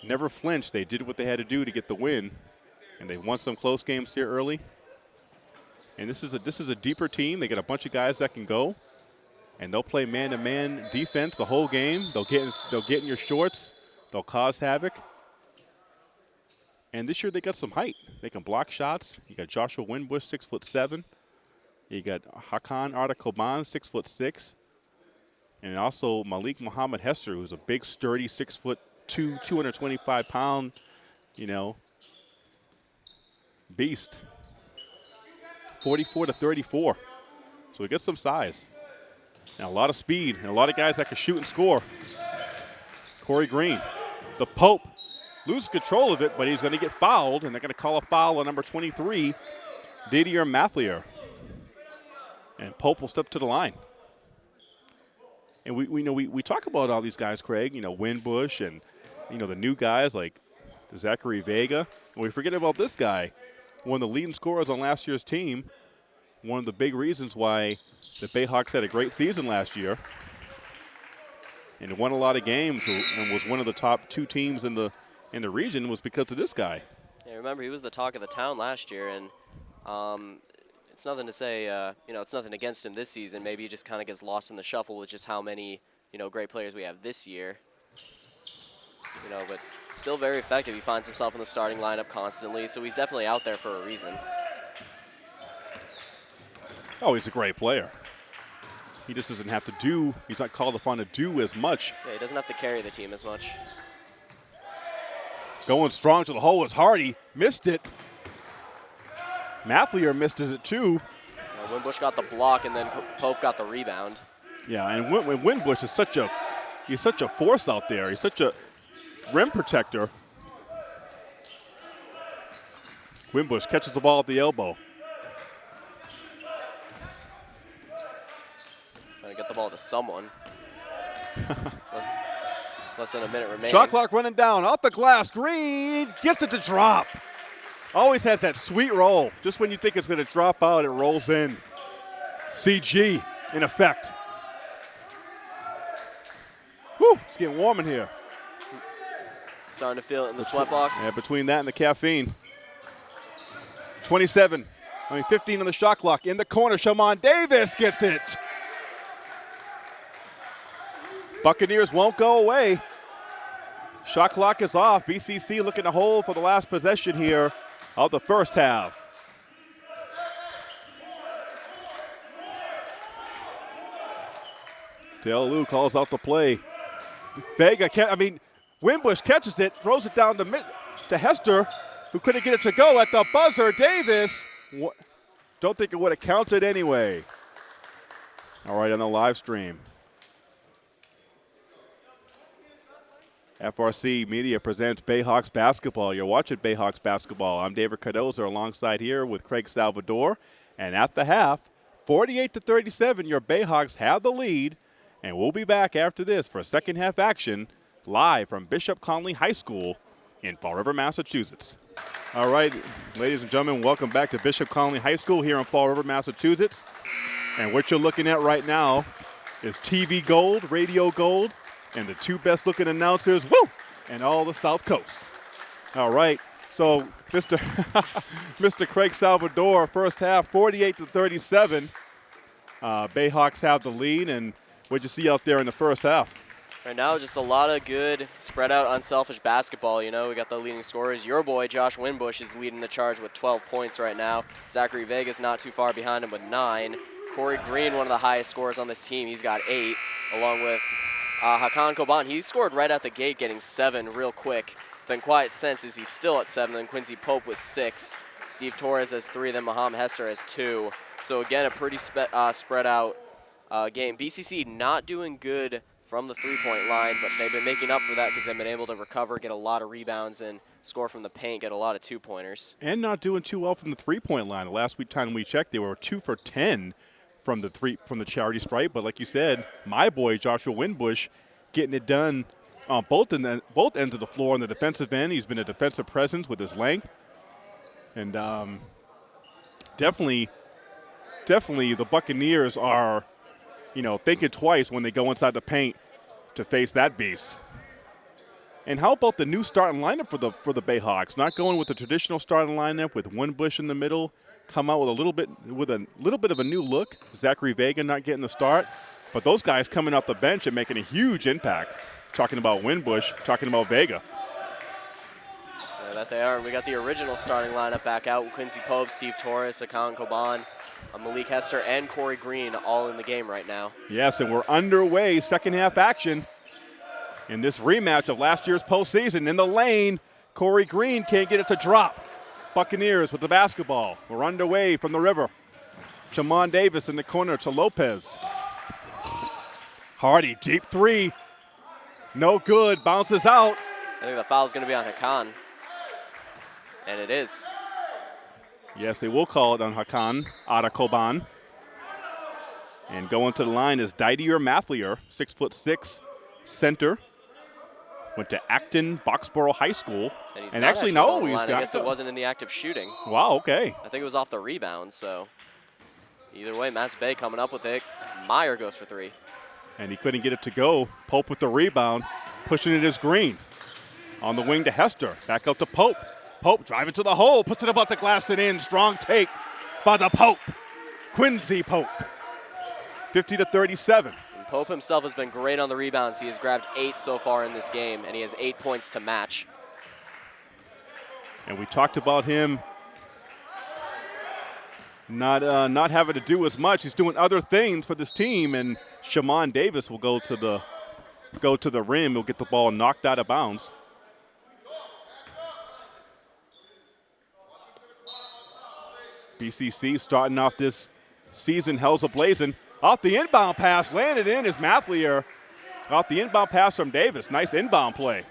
never flinched. They did what they had to do to get the win, and they won some close games here early. And this is a this is a deeper team. They got a bunch of guys that can go, and they'll play man-to-man defense the whole game. They'll get in, they'll get in your shorts. They'll cause havoc. And this year they got some height. They can block shots. You got Joshua Winbush, six foot seven. You got Hakan Arda Coban, six foot six. And also Malik Muhammad Hester, who's a big, sturdy, six foot two, 225 pound, you know, beast. 44 to 34. So we get some size. And a lot of speed and a lot of guys that can shoot and score. Corey Green, the Pope, loses control of it, but he's going to get fouled, and they're going to call a foul on number 23, Didier Mathlier. And Pope will step to the line. And we, we know we, we talk about all these guys, Craig, you know, Winbush and, you know, the new guys like Zachary Vega. And we forget about this guy, one of the leading scorers on last year's team. One of the big reasons why the Bayhawks had a great season last year and won a lot of games and was one of the top two teams in the in the region was because of this guy. Yeah, remember he was the talk of the town last year, and um, it's nothing to say. Uh, you know, it's nothing against him this season. Maybe he just kind of gets lost in the shuffle with just how many you know great players we have this year. You know, but still very effective. He finds himself in the starting lineup constantly, so he's definitely out there for a reason. Oh, he's a great player. He just doesn't have to do, he's not called upon to do as much. Yeah, he doesn't have to carry the team as much. Going strong to the hole is Hardy. Missed it. Mathlier missed it too. Uh, Winbush got the block, and then Pope got the rebound. Yeah, and Win- Win- Winbush is such a he's such a force out there. He's such a rim protector. Winbush catches the ball at the elbow. Trying to get the ball to someone. less, less than a minute remaining. Shot clock running down off the glass. Green gets it to drop. Always has that sweet roll. Just when you think it's going to drop out, it rolls in. CG in effect. Whew, it's getting warm in here. Starting to feel it in the sweat box. Yeah, between that and the caffeine. 27, I mean 15 on the shot clock. In the corner, Shaman Davis gets it. Buccaneers won't go away. Shot clock is off. BCC looking to hold for the last possession here of the first half. Dale calls out the play. Vega, I mean, Wimbush catches it, throws it down to, mid- to Hester, who couldn't get it to go at the buzzer. Davis, wha- don't think it would have counted anyway. All right, on the live stream. FRC Media presents Bayhawks basketball. You're watching Bayhawks basketball. I'm David Cardoza alongside here with Craig Salvador. And at the half, 48 to 37, your Bayhawks have the lead. And we'll be back after this for second half action live from Bishop Connolly High School in Fall River, Massachusetts. All right, ladies and gentlemen, welcome back to Bishop Connolly High School here in Fall River, Massachusetts. And what you're looking at right now is TV Gold, Radio Gold, and the two best looking announcers, woo, and all the South Coast. All right, so Mr. Mr. Craig Salvador, first half, 48 to 37. Uh, Bayhawks have the lead, and what'd you see out there in the first half? Right now, just a lot of good spread out, unselfish basketball. You know, we got the leading scorers. Your boy, Josh Winbush, is leading the charge with 12 points right now. Zachary Vega's not too far behind him with nine. Corey Green, one of the highest scorers on this team, he's got eight, along with uh, Hakan Coban. He scored right out the gate, getting seven real quick. Then Quiet Sense is he's still at seven. Then Quincy Pope with six. Steve Torres has three. Then Muhammad Hester has two. So again, a pretty spe- uh, spread out uh, game. BCC not doing good from the three-point line, but they've been making up for that because they've been able to recover, get a lot of rebounds, and score from the paint, get a lot of two-pointers. And not doing too well from the three-point line. The last week time we checked, they were two for 10 from the three from the charity stripe. But like you said, my boy Joshua Winbush getting it done on both in both ends of the floor on the defensive end. He's been a defensive presence with his length, and um, definitely, definitely the Buccaneers are, you know, thinking twice when they go inside the paint to face that beast. And how about the new starting lineup for the for the Bayhawks? Not going with the traditional starting lineup with Winbush in the middle, come out with a little bit with a little bit of a new look. Zachary Vega not getting the start, but those guys coming off the bench and making a huge impact. Talking about Winbush, talking about Vega. Yeah, that they are. We got the original starting lineup back out. Quincy Pope, Steve Torres, Akan Coban, uh, Malik Hester, and Corey Green all in the game right now. Yes, and we're underway, second half action. In this rematch of last year's postseason, in the lane, Corey Green can't get it to drop. Buccaneers with the basketball. We're underway from the river. Jamon Davis in the corner to Lopez. Hardy, deep three. No good, bounces out. I think the foul's going to be on Hakan. And it is. Yes, they will call it on Hakan Arda Coban. And going to the line is Didier Mathlier, six foot six, center. Went to Acton Boxborough High School. And, he's and actually, no, he's got. I guess the- it wasn't in the act of shooting. Wow. Okay. I think it was off the rebound, so either way, Mass Bay coming up with it. Meyer goes for three. And he couldn't get it to go. Pope with the rebound, pushing it as Green. On the wing to Hester. Back out to Pope. Pope driving to the hole, puts it about the glass and in. Strong take by the Pope. Quincy Pope. 50 to 37. Pope himself has been great on the rebounds. He has grabbed eight so far in this game, and he has eight points to match. And we talked about him not uh, not having to do as much. He's doing other things for this team, and Shaman Davis will go to the go to the rim. He'll get the ball knocked out of bounds. BCC starting off this season hells a blazing. Off the inbound pass, landed in is Mathlier. Off the inbound pass from Davis. Nice inbound play.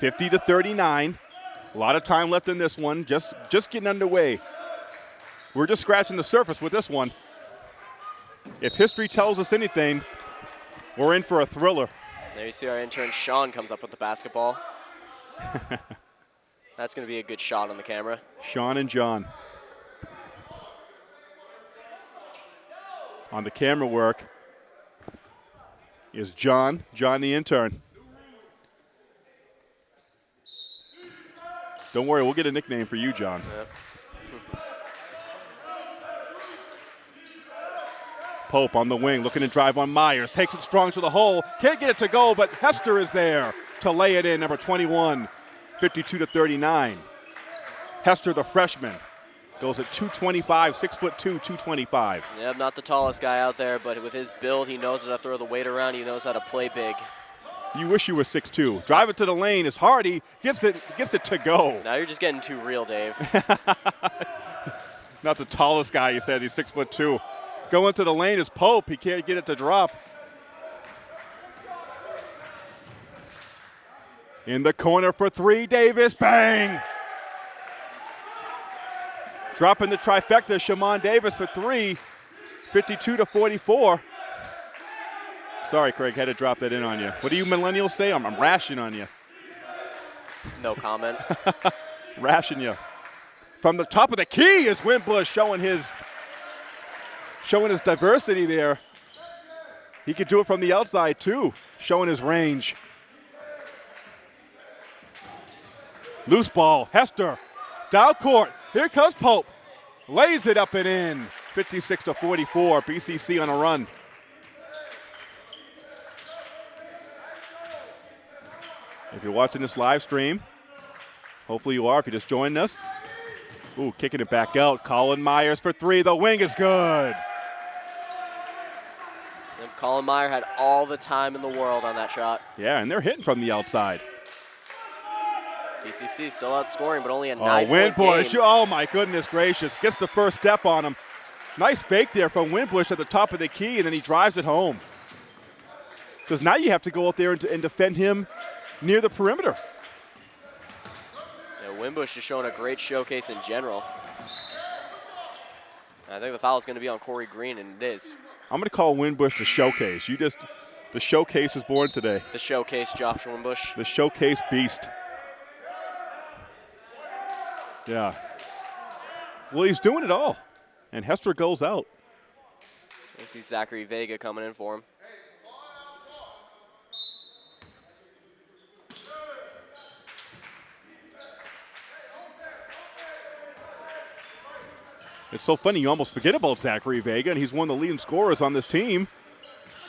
50 to 39. A lot of time left in this one. Just just getting underway. We're just scratching the surface with this one. If history tells us anything, we're in for a thriller. There you see our intern Sean comes up with the basketball. That's going to be a good shot on the camera. Sean and John. On the camera work is John, John the intern. Don't worry, we'll get a nickname for you, John. Yep. Pope on the wing, looking to drive on Myers. Takes it strong to the hole. Can't get it to go, but Hester is there to lay it in, number 21, 52 to 39. Hester, the freshman, goes at 225, six foot two, 225. Yep, not the tallest guy out there, but with his build, he knows how to throw the weight around. He knows how to play big. You wish you were 6'2". Drive it to the lane is Hardy, gets it, gets it to go. Now you're just getting too real, Dave. Not the tallest guy, you said, he's six foot two. Going to the lane is Pope, he can't get it to drop. In the corner for three, Davis, bang! Dropping the trifecta, Shaman Davis for three, 52 to 44. Sorry, Craig, had to drop that in on you. What do you millennials say? I'm, I'm rashing on you. No comment. Ration you. From the top of the key is Wimbush showing his showing his diversity there. He could do it from the outside too, showing his range. Loose ball, Hester, down court. Here comes Pope. Lays it up and in. 56 to 44. BCC on a run. If you're watching this live stream, hopefully you are if you just joined us. Ooh, kicking it back out. Colin Myers for three. The wing is good. Colin Meyer had all the time in the world on that shot. Yeah, and they're hitting from the outside. BCC still outscoring, but only a nine-point Winbush. game. Oh, my goodness gracious. Gets the first step on him. Nice fake there from Winbush at the top of the key, and then he drives it home. Because now you have to go out there and, and defend him near the perimeter. Yeah, Wimbush is showing a great showcase in general. I think the foul is going to be on Corey Green, and it is. I'm going to call Winbush the showcase. You just, the showcase is born today. The showcase, Josh Wimbush. The showcase beast. Yeah. Well, he's doing it all. And Hester goes out. You see Zachary Vega coming in for him. It's so funny, you almost forget about Zachary Vega, and he's one of the leading scorers on this team.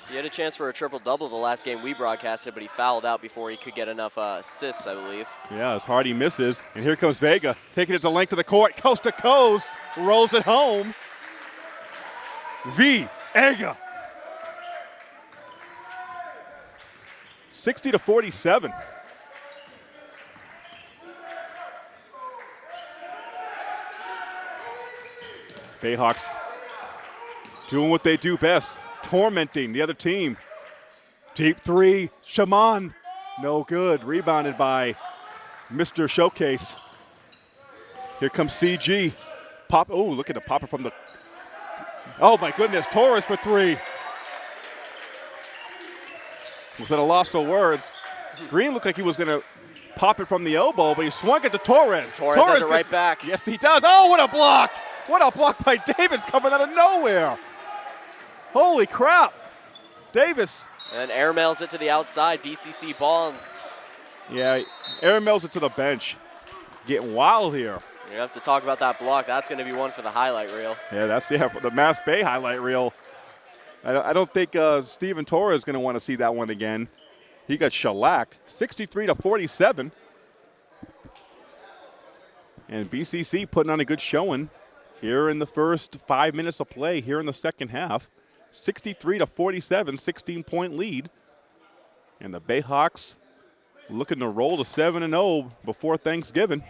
He had a chance for a triple-double the last game we broadcasted, but he fouled out before he could get enough uh, assists, I believe. Yeah, as Hardy misses. And here comes Vega, taking it the length of the court, coast to coast, rolls it home. V. Ega. 60 to 47. Bayhawks doing what they do best, tormenting the other team. Deep three, Shaman. No good. Rebounded by Mr. Showcase. Here comes CG. Pop. Oh, look at the popper from the. Oh my goodness, Torres for three. Was at a loss for words. Green looked like he was going to pop it from the elbow, but he swung it to Torres. Torres has it right back. Yes, he does. Oh, what a block! What a block by Davis coming out of nowhere. Holy crap. Davis. And air mails it to the outside. BCC ball. Yeah, Aaron Mills it to the bench. Getting wild here. We have to talk about that block. That's going to be one for the highlight reel. Yeah, that's yeah for the Mass Bay highlight reel. I don't, I don't think uh, Steven Torres is going to want to see that one again. He got shellacked 63 to 47. And BCC putting on a good showing here in the first five minutes of play here in the second half. 63 to 47, 16 point lead. And the Bayhawks looking to roll to 7 and 0 before Thanksgiving.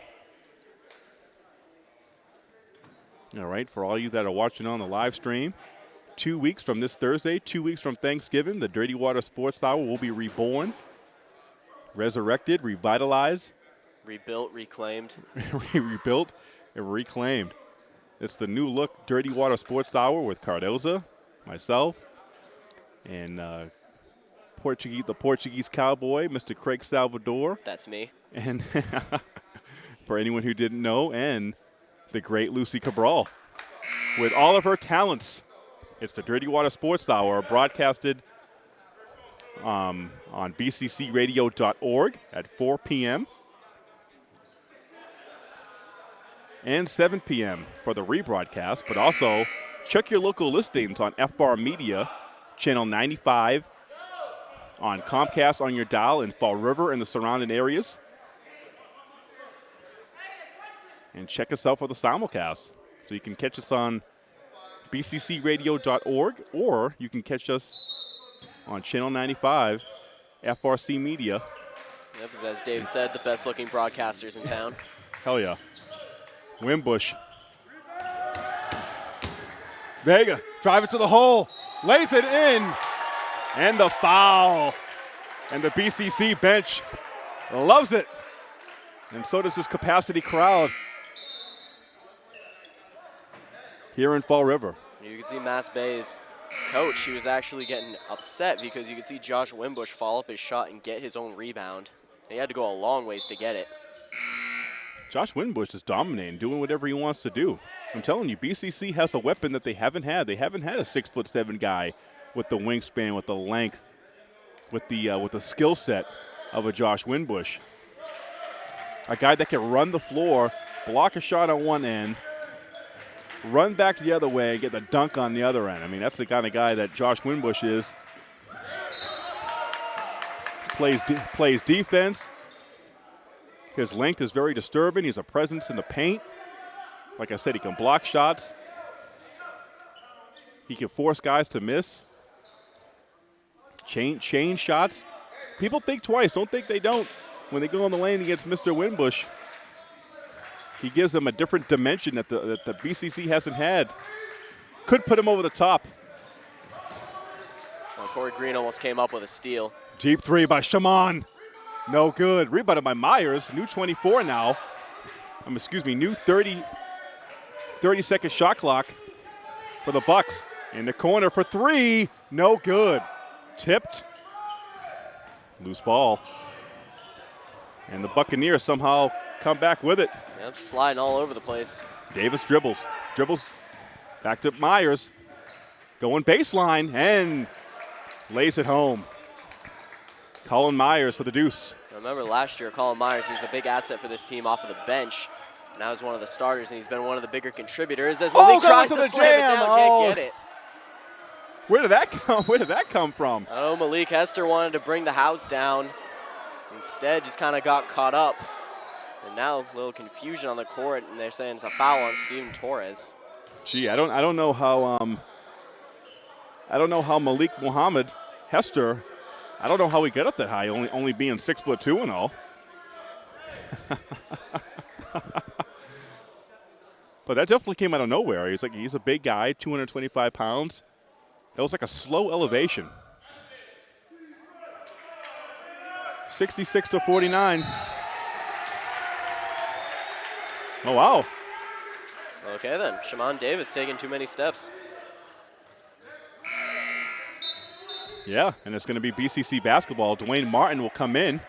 All right, for all you that are watching on the live stream, two weeks from this Thursday, two weeks from Thanksgiving, the Dirty Water Sports Hour will be reborn, resurrected, revitalized, Rebuilt, reclaimed. rebuilt, and reclaimed. It's the new look Dirty Water Sports Hour with Cardoza, myself, and uh, Portuguese, the Portuguese cowboy, Mr. Craig Salvador, That's me. and for anyone who didn't know, and the great Lucy Cabral. With all of her talents, it's the Dirty Water Sports Hour, broadcasted um, on bccradio.org at 4 p.m. and 7 p.m. for the rebroadcast, but also check your local listings on FR Media, channel 95, on Comcast on your dial in Fall River and the surrounding areas. And check us out for the simulcast. So you can catch us on bccradio.org or you can catch us on channel 95, FRC Media. Yep, as Dave said, the best looking broadcasters in town. Hell yeah. Wimbush. Vega, drive it to the hole, lays it in, and the foul. And the BCC bench loves it. And so does this capacity crowd here in Fall River. You can see Mass Bay's coach, he was actually getting upset because you could see Josh Wimbush fall up his shot and get his own rebound. He had to go a long ways to get it. Josh Winbush is dominating, doing whatever he wants to do. I'm telling you, BCC has a weapon that they haven't had. They haven't had a six foot seven guy with the wingspan, with the length, with the uh, with the skill set of a Josh Winbush. A guy that can run the floor, block a shot on one end, run back the other way, and get the dunk on the other end. I mean, that's the kind of guy that Josh Winbush is. Plays de- plays defense, his length is very disturbing. He's a presence in the paint. Like I said, he can block shots. He can force guys to miss. Chain, chain shots. People think twice. Don't think they don't when they go on the lane against Mr. Winbush. He gives them a different dimension that the, that the BCC hasn't had. Could put him over the top. Well, Corey Green almost came up with a steal. Deep three by Shaman. No good. Rebounded by Myers. New 24 now. Um, excuse me, new 30, 30 second shot clock for the Bucks. In the corner for three. No good. Tipped. Loose ball. And the Buccaneers somehow come back with it. Yep, sliding all over the place. Davis dribbles. Dribbles. Back to Myers. Going baseline and lays it home. Colin Myers for the deuce. Remember last year, Colin Myers, he was a big asset for this team off of the bench. Now he's one of the starters, and he's been one of the bigger contributors as Oh, Malik got tries to slam it jam. down, Oh. can't get it. Where did that come? Where did that come from? Oh, Malik Hester wanted to bring the house down. Instead, just kind of got caught up. And now a little confusion on the court, and they're saying it's a foul on Steven Torres. Gee, I don't I don't know how um I don't know how Malik Muhammad Hester I don't know how he got up that high, only only being six foot two and all. but that definitely came out of nowhere. He's like he's a big guy, 225 pounds. That was like a slow elevation. 66 to 49. Oh wow. Okay then, Shaman Davis taking too many steps. Yeah, and it's going to be BCC basketball. Dwayne Martin will come in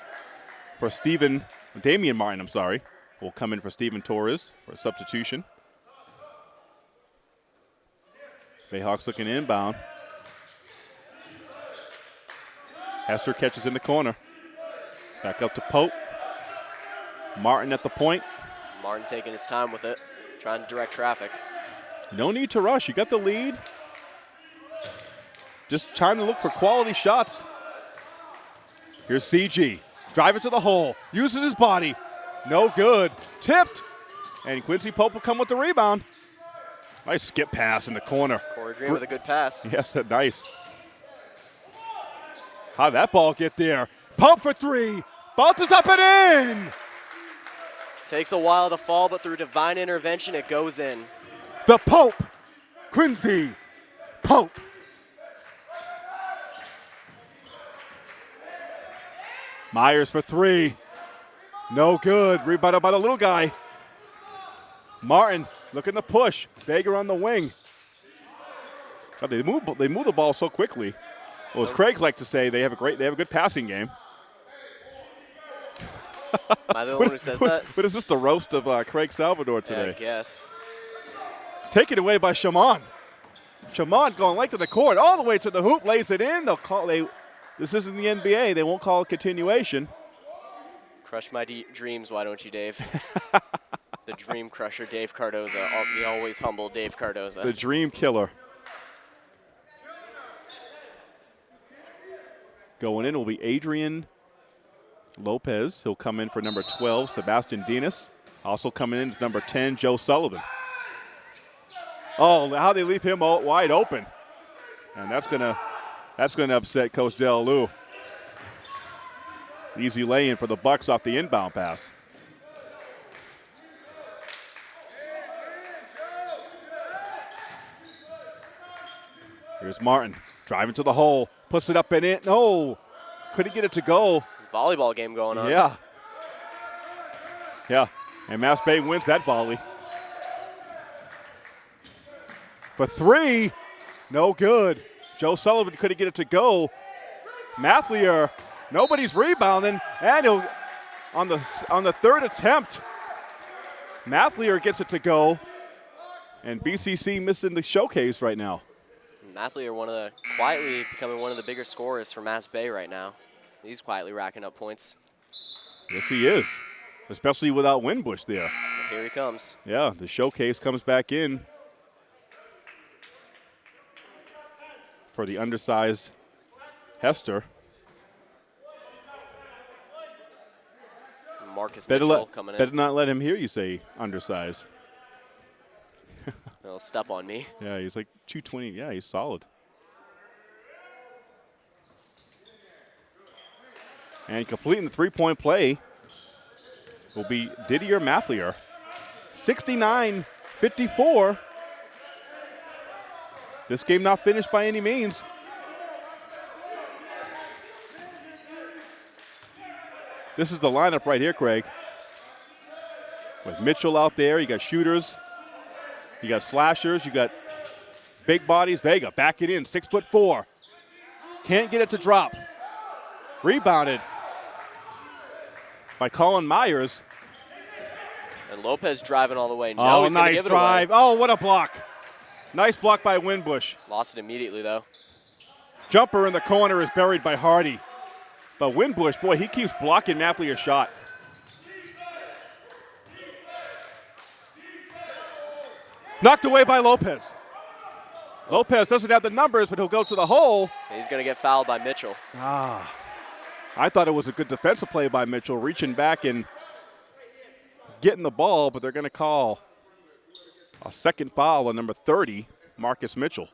for Stephen, Damian Martin, I'm sorry, will come in for Stephen Torres for a substitution. Bayhawks looking inbound. Hester catches in the corner. Back up to Pope. Martin at the point. Martin taking his time with it, trying to direct traffic. No need to rush. You got the lead. Just trying to look for quality shots. Here's CG. Drive it to the hole. Uses his body. No good. Tipped. And Quincy Pope will come with the rebound. Nice skip pass in the corner. Corey Green with a good pass. Yes, nice. How'd that ball get there? Pump for three. Bounces up and in. Takes a while to fall, but through divine intervention, it goes in. The Pope. Quincy Pope. Myers for three. No good. Rebounded by the little guy. Martin looking to push. Vega on the wing. God, they move. They move the ball so quickly. Well, as So- Craig likes to say, they have a great. They have a good passing game. Am I the one who says that? But is this the roast of uh, Craig Salvador today? guess. Taken away by Shaman. Shaman going length of the court, all the way to the hoop, lays it in. They'll call. They. This isn't the NBA. They won't call a continuation. Crush my de- dreams, why don't you, Dave? the dream crusher, Dave Cardoza. The always humble Dave Cardoza. The dream killer. Going in will be Adrian Lopez. He'll come in for number 12, Sebastian Dinas. Also coming in is number 10, Joe Sullivan. Oh, how they leave him wide open. And that's gonna that's gonna upset Coach Del Lou. Easy lay-in for the Bucks off the inbound pass. Here's Martin driving to the hole, puts it up and in. No, couldn't get it to go. Volleyball game going on. Yeah. Yeah. And Mass Bay wins that volley. For three, no good. Joe Sullivan couldn't get it to go. Mathlier, nobody's rebounding, and he'll on the on the third attempt. Mathlier gets it to go, and BCC missing the showcase right now. Mathlier one of the quietly becoming one of the bigger scorers for Mass Bay right now. He's quietly racking up points. Yes, he is, especially without Winbush there. Here he comes. Yeah, the showcase comes back in for the undersized Hester. Marcus Better, Mitchell let, coming better not let him hear you say undersized. He'll step on me. Yeah, he's like 220. Yeah, he's solid. And completing the three-point play will be Didier Mathlier. 69-54. This game not finished by any means. This is the lineup right here, Craig. With Mitchell out there, you got shooters, you got slashers, you got big bodies. Vega back it in, six foot four. Can't get it to drop. Rebounded by Colin Myers. And Lopez driving all the way. Oh, he's nice give it drive. Oh, what a block. Nice block by Winbush. Lost it immediately though. Jumper in the corner is buried by Hardy. But Winbush, boy, he keeps blocking Mathlier's shot. Knocked away by Lopez. Lopez doesn't have the numbers, but he'll go to the hole. And he's gonna get fouled by Mitchell. Ah. I thought it was a good defensive play by Mitchell, reaching back and getting the ball, but they're going to call a second foul on number 30, Marcus Mitchell.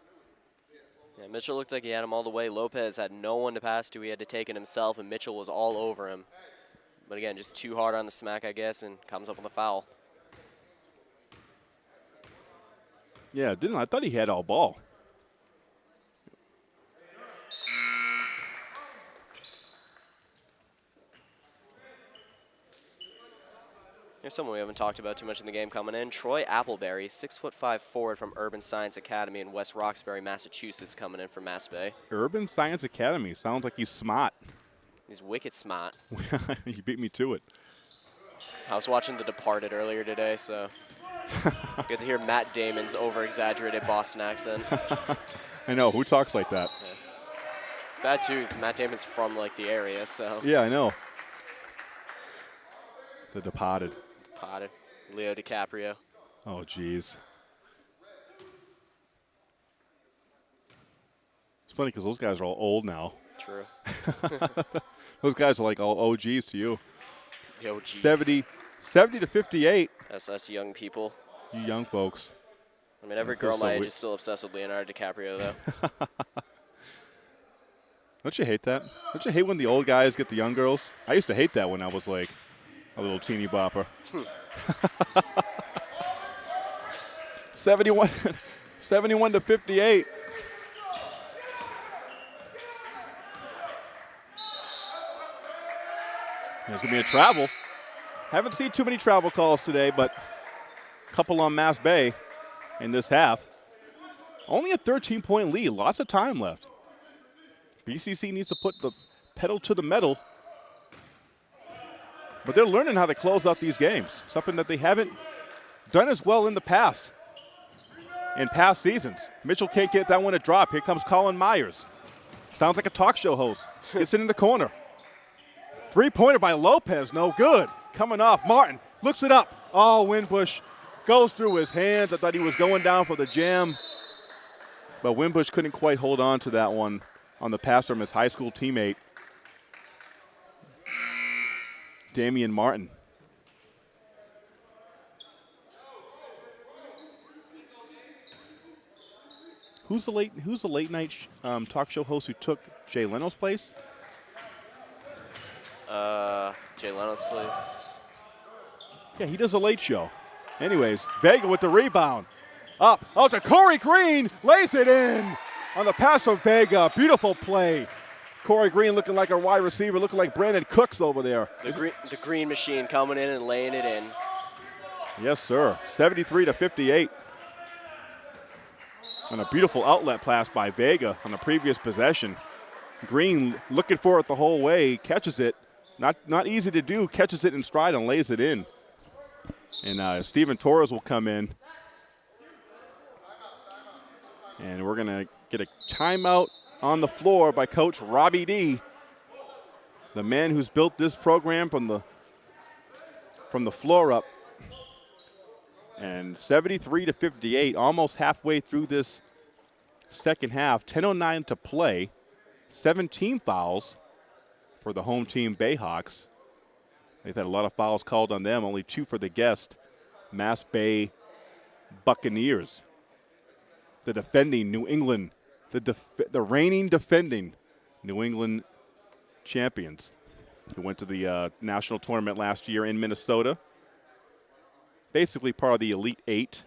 Yeah, Mitchell looked like he had him all the way. Lopez had no one to pass to. He had to take it himself, and Mitchell was all over him. But again, just too hard on the smack, I guess, and comes up with a foul. Yeah, didn't I? I thought he had all ball. Here's someone we haven't talked about too much in the game coming in. Troy Appleberry, six foot five forward from Urban Science Academy in West Roxbury, Massachusetts, coming in from Mass Bay. Urban Science Academy sounds like he's smart. He's wicked smart. you beat me to it. I was watching The Departed earlier today, so get to hear Matt Damon's over-exaggerated Boston accent. I know. Who talks like that? It's bad too, 'cause Matt Damon's from like the area, so Yeah, I know. The Departed. Departed. Leo DiCaprio. Oh, jeez. It's funny because those guys are all old now. True. Those guys are like all OGs to you. Yo, geez. 70, 70 to 58, That's us young people. you young folks. I mean, every girl so my age wi- is still obsessed with Leonardo DiCaprio, though. Don't you hate that? Don't you hate when the old guys get the young girls? I used to hate that when I was like a little teeny bopper. Hmm. 71, 71 to 58. There's going to be a travel. Haven't seen too many travel calls today, but a couple on Mass Bay in this half. Only a 13 point lead, lots of time left. BCC needs to put the pedal to the metal. But they're learning how to close out these games, something that they haven't done as well in the past, in past seasons. Mitchell can't get that one to drop. Here comes Colin Myers. Sounds like a talk show host. Gets it in the corner. Three pointer by Lopez, no good. Coming off, Martin looks it up. Oh, Winbush goes through his hands. I thought he was going down for the jam. But Winbush couldn't quite hold on to that one on the pass from his high school teammate, Damian Martin. Who's the late Who's the late night sh- um, talk show host who took Jay Leno's place? Uh, Jay Leno's place. Yeah, he does a late show. Anyways, Vega with the rebound. Up. out to Corey Green. Lays it in on the pass from Vega. Beautiful play. Corey Green looking like a wide receiver, looking like Brandin Cooks over there. The green, the green machine coming in and laying it in. Yes, sir. 73 to 58. And a beautiful outlet pass by Vega on the previous possession. Green looking for it the whole way, catches it. Not not easy to do. Catches it in stride and lays it in. And uh, Steven Torres will come in. And we're going to get a timeout on the floor by Coach Robbie D. The man who's built this program from the from the floor up. And 73 to 58, almost halfway through this second half. 10:09 to play. 17 fouls for the home team Bayhawks. They've had a lot of fouls called on them, only two for the guest, Mass Bay Buccaneers. The defending New England, the, the reigning defending New England champions who went to the uh, national tournament last year in Minnesota. Basically part of the Elite Eight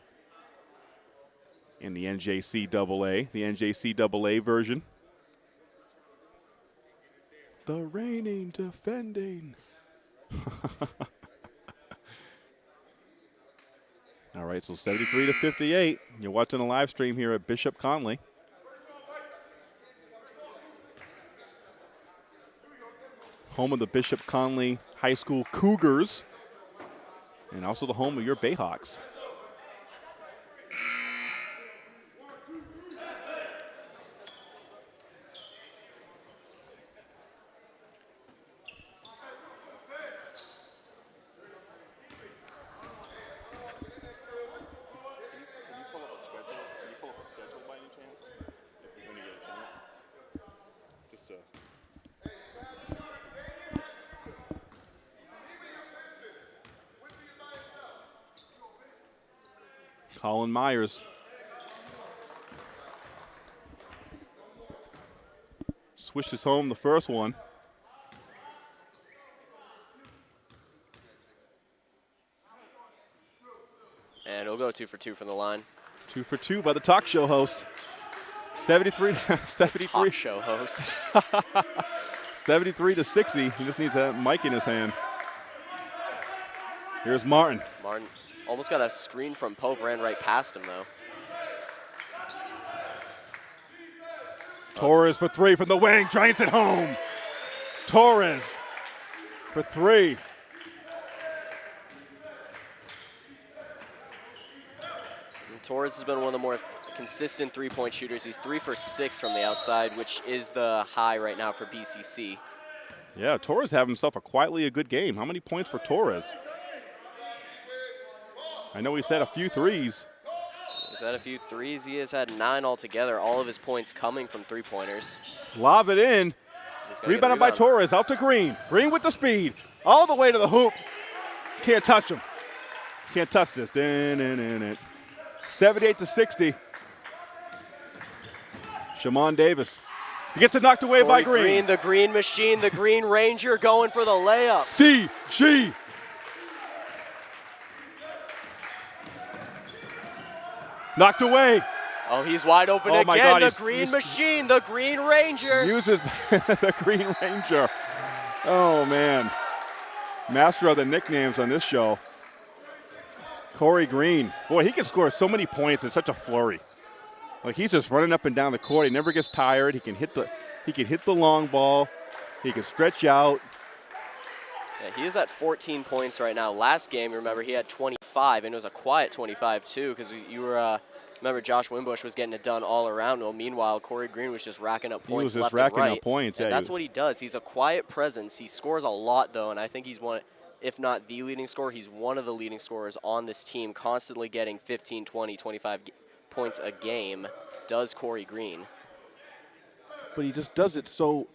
in the NJCAA, the NJCAA version. The reigning defending. All right, so 73 to 58. You're watching the live stream here at Bishop Connolly. Home of the Bishop Connolly High School Cougars, and also the home of your Bayhawks. Colin Myers. Swishes home the first one. And it'll go two for two from the line. Two for two by the talk show host. 73, 73, Talk show host. 73 to 60. He just needs that mic in his hand. Here's Martin. Martin almost got a screen from Pope, ran right past him, though. Torres for three from the wing. Giants at home. Torres for three. And Torres has been one of the more consistent three-point shooters. He's three for six from the outside, which is the high right now for BCC. Yeah, Torres having himself a quietly a good game. How many points for Torres? I know he's had a few threes. He's had a few threes. He has had nine altogether. All of his points coming from three-pointers. Lob it in. He's gonna get a Rebounded by. Torres, out to Green. Green with the speed, all the way to the hoop. Can't touch him. Can't touch this. Dun, dun, dun, dun. 78 to 60. Shamon Davis. He gets it knocked away by Corey Green. the Green Machine, the Green Ranger going for the layup. CG. Knocked away. Oh, he's wide open Oh my again. God, the he's- Green he's- Machine, the Green Ranger. Uses the Green Ranger. Oh, man. Master of the nicknames on this show. Corey Green. Boy, he can score so many points in such a flurry. Like he's just running up and down the court. He never gets tired. He can hit the he can hit the long ball. He can stretch out. Yeah, he is at 14 points right now. Last game, remember, he had 25, and it was a quiet 25 too, because you were. Uh, remember, Josh Winbush was getting it done all around. Well, meanwhile, Corey Green was just racking up He was points just left racking and up right. points, And yeah, that's what he does. He's a quiet presence. He scores a lot though, and I think he's one, if not the leading scorer, he's one of the leading scorers on this team, constantly getting 15, 20, 25 g- points a game. Does Corey Green? but he just does it so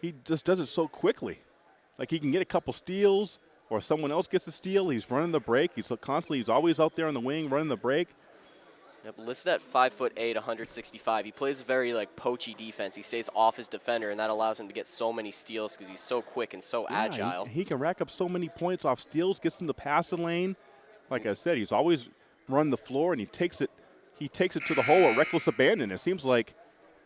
he just does it so quickly. Like he can get a couple steals or someone else gets a steal. He's running the break. He's constantly he's always out there on the wing running the break. Yep, listed at five foot eight, 165. He plays a very like poachy defense. He stays off his defender, and that allows him to get so many steals because he's so quick and so Yeah, agile. He, can rack up so many points off steals, gets in the passing lane. Like I said, he's always run the floor and he takes it he takes it to the hole with reckless abandon. It seems like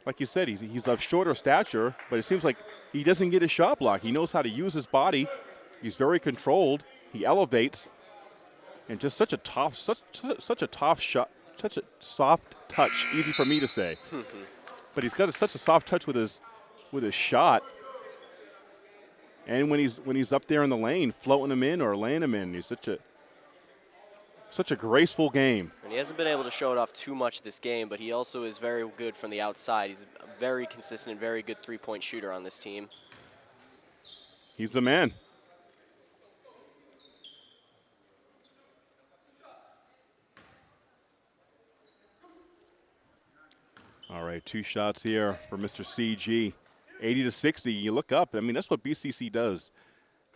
like you said, he's he's of shorter stature, but it seems like he doesn't get his shot block. He knows how to use his body. He's very controlled. He elevates, and just such a tough, such such a tough shot, such a soft touch. Easy for me to say, but he's got a, such a soft touch with his with his shot. And when he's when he's up there in the lane, floating him in or laying him in, he's such a such a graceful game. And he hasn't been able to show it off too much this game, but he also is very good from the outside. He's a very consistent and very good three point shooter on this team. He's the man. All right, two shots here for Mr. CG. 80 to 60. You look up. I mean, that's what BCC does.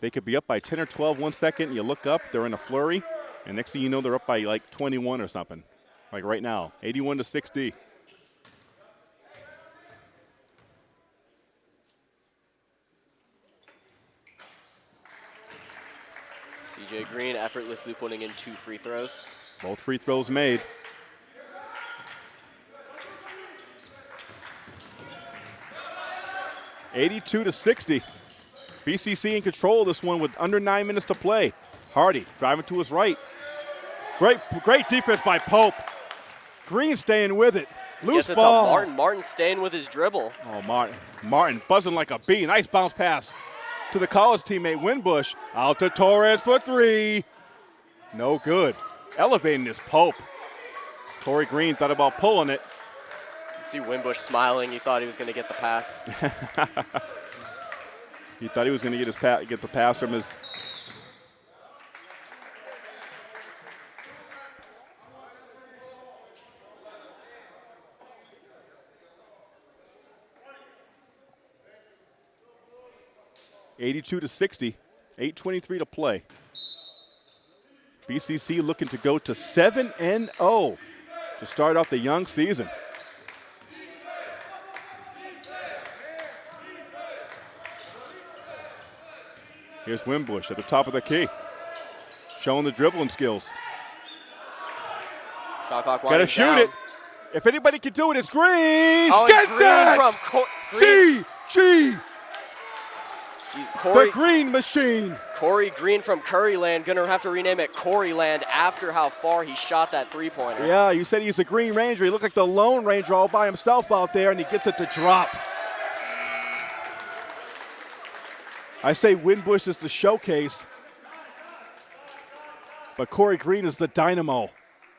They could be up by 10 or 12 one second. You look up, they're in a flurry, and next thing you know, they're up by like 21 or something. Like right now, 81 to 60. CJ Green effortlessly putting in two free throws. Both free throws made. Eighty-two to sixty. BCC in control of this one with under nine minutes to play. Hardy driving to his right. Great, great defense by Pope. Green staying with it. Loose to ball. Martin. Martin staying with his dribble. Oh, Martin. Martin buzzing like a bee. Nice bounce pass to the college teammate Winbush. Out to Torres for three. No good. Elevating this Pope. Corey Green thought about pulling it. See Winbush smiling. He thought he was going to get the pass. He thought he was going to get his pa- get the pass from his. Eighty-two to sixty, eight twenty-three to play. BCC looking to go to seven and zero to start off the young season. Here's Winbush at the top of the key, showing the dribbling skills. Shot clock Got to shoot down. it. If anybody can do it, it's Green. Oh, Gets Green from Cor- Green. CG, Jeez, the Green Machine. Corey Green from Curryland. Gonna have to rename it Coreyland after how far he shot that three pointer. Yeah, you said he's a Green Ranger. He looked like the Lone Ranger all by himself out there, and he gets it to drop. I say Winbush is the showcase, but Corey Green is the dynamo.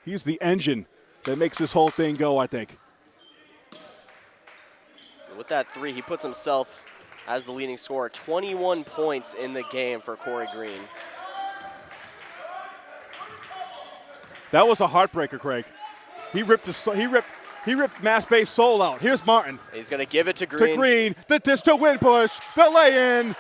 He's the engine that makes this whole thing go, I think. With that three, he puts himself as the leading scorer. 21 points in the game for Corey Green. That was a heartbreaker, Craig. He ripped his, he ripped He ripped Mass Bay's soul out. Here's Martin He's going to give it to Green. to Green. The dish to Winbush. The lay-in.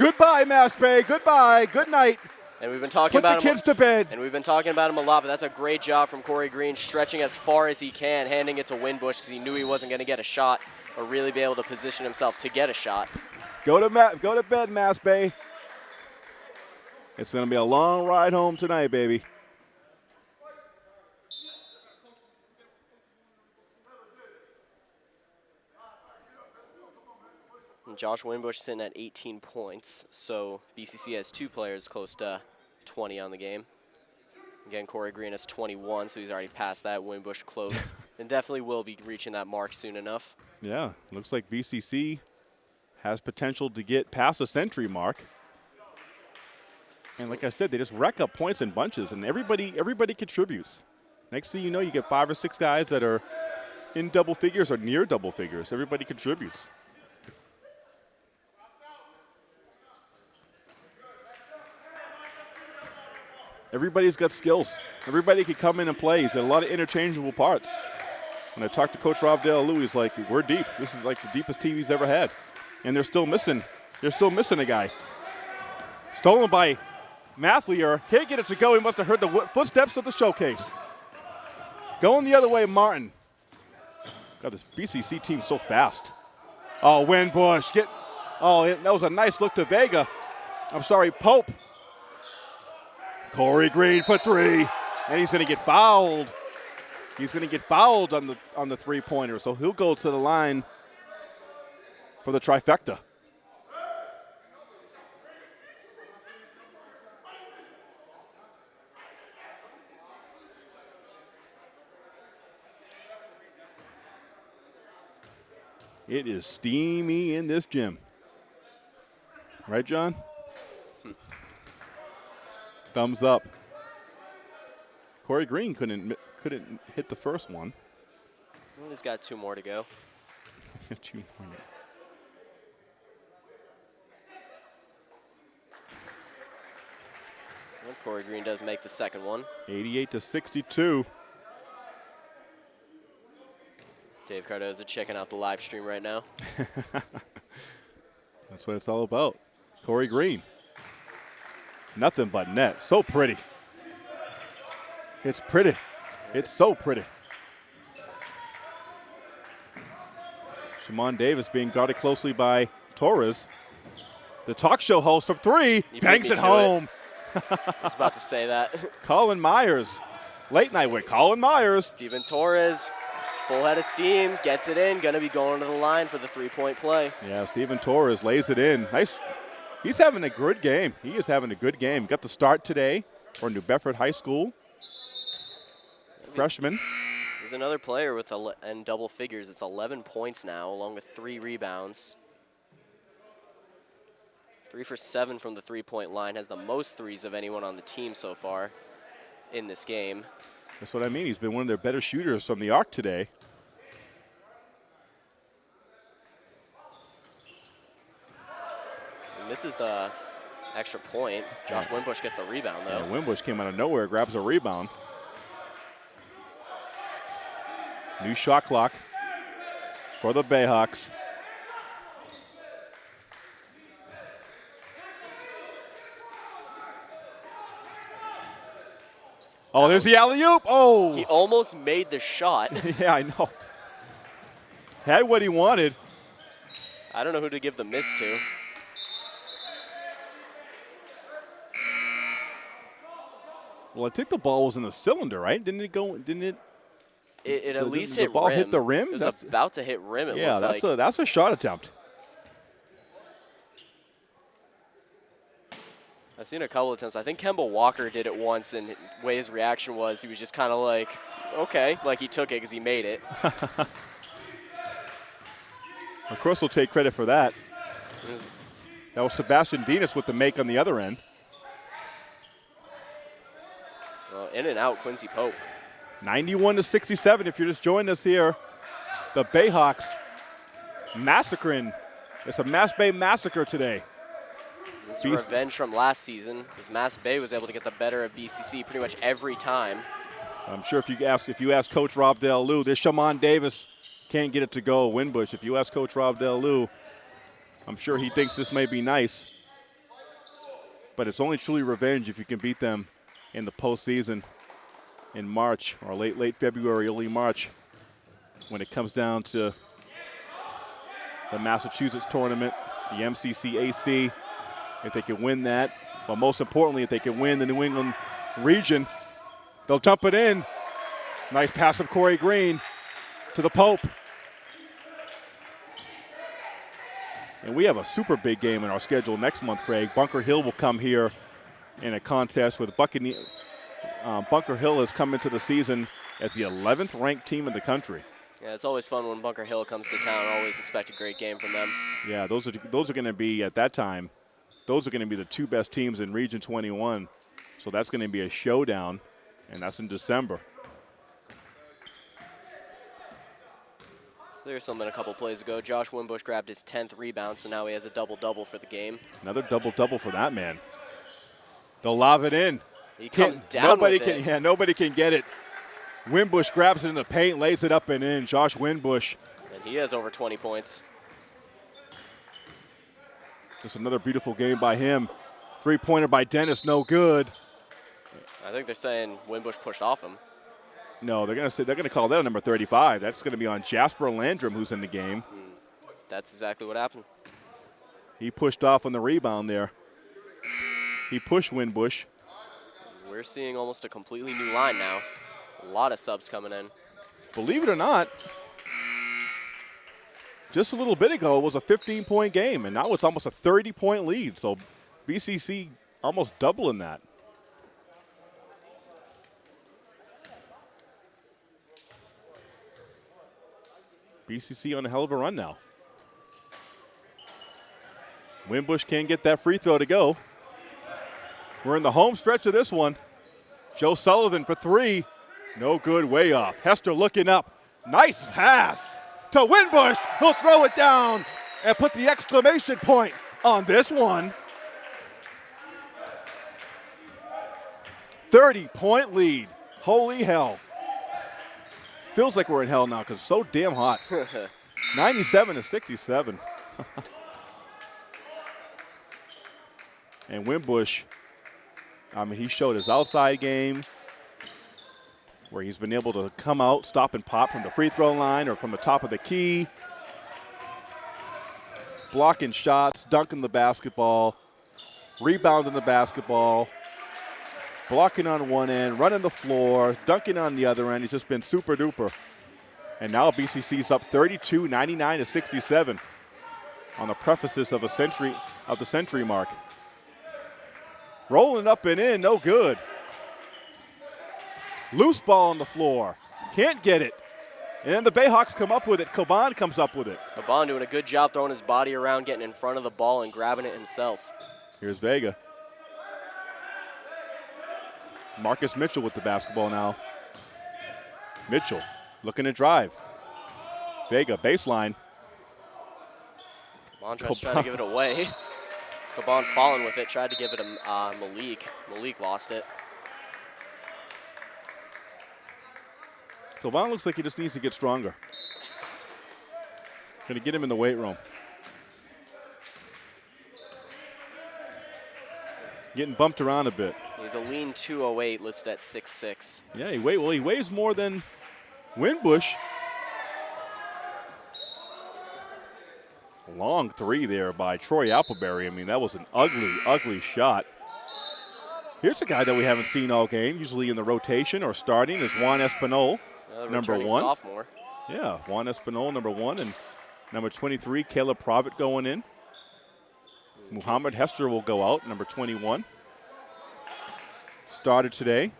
Goodbye, Mass Bay. Goodbye. Good night. And we've been talking Put the about him. kids to bed. And we've been talking about him a lot, but that's a great job from Corey Green, stretching as far as he can, handing it to Winbush because he knew he wasn't going to get a shot or really be able to position himself to get a shot. Go to Ma- go to bed, Mass Bay. It's going to be a long ride home tonight, baby. And Josh Winbush sitting at 18 points, so BCC has two players close to 20 on the game. Again, Corey Green is 21, so he's already past that. Winbush close, and definitely will be reaching that mark soon enough. Yeah, looks like BCC has potential to get past the century mark. And like I said, they just rack up points in bunches, and everybody everybody contributes. Next thing you know, you get five or six guys that are in double figures or near double figures. Everybody contributes. Everybody's got skills. Everybody can come in and play. He's got a lot of interchangeable parts. When I talked to Coach Rob Dale Lou, he's like, "We're deep. This is like the deepest team he's ever had," and they're still missing. They're still missing a guy. Stolen by Mathlier. Can't get it to go. He must have heard the footsteps of the showcase. Going the other way, Martin. God, this BCC team's so fast. Oh, Winbush. Get. Oh, that was a nice look to Vega. I'm sorry, Pope. Corey Green for three, and he's going to get fouled. He's going to get fouled on the on the three pointer, so he'll go to the line for the trifecta. It is steamy in this gym. Right, John? Thumbs up. Corey Green couldn't couldn't hit the first one. Well, He's got two more to go. Two more. Well, Corey Green does make the second one. 88 to 62. Dave Cardoza checking out the live stream right now. That's what it's all about. Corey Green. Nothing but net. So pretty. It's pretty. It's so pretty. Shimon Davis being guarded closely by Torres. The talk show host from three You bangs it to it. home. I was about to say that. Colin Myers. Late night with Colin Myers. Steven Torres, full head of steam, gets it in, gonna be going to the line for the three-point play. Yeah, Steven Torres lays it in. Nice. He's having a good game. He is having a good game. Got the start today for New Bedford High School. Freshman. There's another player with and double figures. It's 11 points now, along with three rebounds. Three for seven from the three-point line. Has the most threes of anyone on the team so far in this game. That's what I mean. He's been one of their better shooters from the arc today. Misses the extra point. Josh Winbush gets the rebound though. And Winbush came out of nowhere, grabs a rebound. New shot clock for the Bayhawks. Oh, there's the alley oop. Oh, He almost made the shot. yeah, I know. Had what he wanted. I don't know who to give the miss to. Well, I think the ball was in the cylinder, right? Didn't it go? Didn't it? It, it at the- least the hit ball rim. hit the rim? It was That's- about to hit rim. Yeah, that's like. a that's a shot attempt. I've seen a couple of times. I think Kemba Walker did it once, and the way his reaction was, he was just kind of like, okay, like he took it because he made it. Of course, we'll take credit for that. That was Sebastian Dinas with the make on the other end. In and out, Quincy Pope. 91 to 67. If you're just joining us here, the Bayhawks massacring. It's a Mass Bay massacre today. This is revenge from last season, as Mass Bay was able to get the better of BCC pretty much every time. I'm sure if you ask if you ask Coach Rob Del Lou, this Shaman Davis can't get it to go. Winbush. If you ask Coach Rob Del Lou, I'm sure he thinks this may be nice. But it's only truly revenge if you can beat them in the postseason in March or late late February, early March, when it comes down to the Massachusetts tournament, the MCCAC. If they can win that, but most importantly, if they can win the New England region, they'll dump it in. Nice pass from Corey Green to the Pope. And we have a super big game in our schedule next month, Craig. Bunker Hill will come here in a contest with Buccaneer. Uh, Bunker Hill has come into the season as the 11th ranked team in the country. Yeah, it's always fun when Bunker Hill comes to town. Always expect a great game from them. Yeah, those are those are going to be at that time. Those are going to be the two best teams in Region 21. So that's going to be a showdown, and that's in December. So there's something a couple plays ago. Josh Winbush grabbed his 10th rebound, so now he has a double-double for the game. Another double double for that man. They'll lob it in. He Can't- comes down nobody can, it. Yeah, nobody can get it. Winbush grabs it in the paint, lays it up and in. Josh Winbush. And he has over 20 points. Just another beautiful game by him. Three pointer by Dennis, no good. I think they're saying Winbush pushed off him. No, they're gonna say they're gonna call that a number 35. That's gonna be on Jasper Landrum, who's in the game. Hmm. That's exactly what happened. He pushed off on the rebound there. He pushed Winbush. We're seeing almost a completely new line now. A lot of subs coming in. Believe it or not, just a little bit ago it was a 15 point game, and now it's almost a 30 point lead. So BCC almost doubling that. BCC on a hell of a run now. Winbush can't get that free throw to go. We're in the home stretch of this one. Joe Sullivan for three. No good, way off. Hester looking up. Nice pass to Winbush. He'll throw it down and put the exclamation point on this one. 30 point lead. Holy hell. Feels like we're in hell now because it's so damn hot. 97 to 67. and Winbush, I mean, he showed his outside game where he's been able to come out, stop and pop from the free throw line or from the top of the key, blocking shots, dunking the basketball, rebounding the basketball, blocking on one end, running the floor, dunking on the other end. He's just been super duper. And now BCC's up 32, 99 to 67 on the prefaces of a century of the century mark. Rolling up and in, no good. Loose ball on the floor. Can't get it. And then the Bayhawks come up with it. Coban comes up with it. Coban doing a good job throwing his body around, getting in front of the ball and grabbing it himself. Here's Vega. Marcus Mitchell with the basketball now. Mitchell looking to drive. Vega baseline. Coban tries to try to give it away. Coban falling with it, tried to give it to uh, Malik. Malik lost it. Coban looks like he just needs to get stronger. Gonna get him in the weight room. Getting bumped around a bit. He's a lean 208 listed at 6'6". Yeah, he weigh, well, he weighs more than Winbush. Long three there by Troy Appleberry. I mean, that was an ugly, ugly shot. Here's a guy that we haven't seen all game, usually in the rotation or starting, is Juan Espinal, uh, Another number one. sophomore. Yeah, Juan Espinal, number one, and number 23, Caleb Provitt going in. Muhammad Hester will go out, number 21. Started today.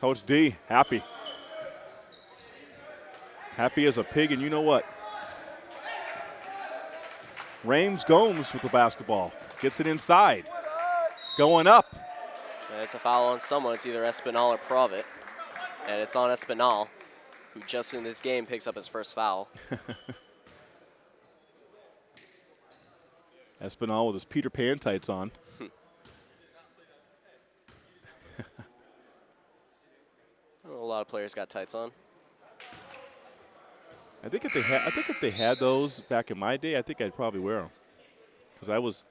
Coach D, happy. Happy as a pig, and you know what? Rames Gomes with the basketball. Gets it inside. Going up. And it's a foul on someone. It's either Espinal or Provitt. And it's on Espinal, who just in this game picks up his first foul. Espinal with his Peter Pan tights on. A A lot of players got tights on. I think if they had, I think if they had those back in my day, I think I'd probably wear them. Because I was,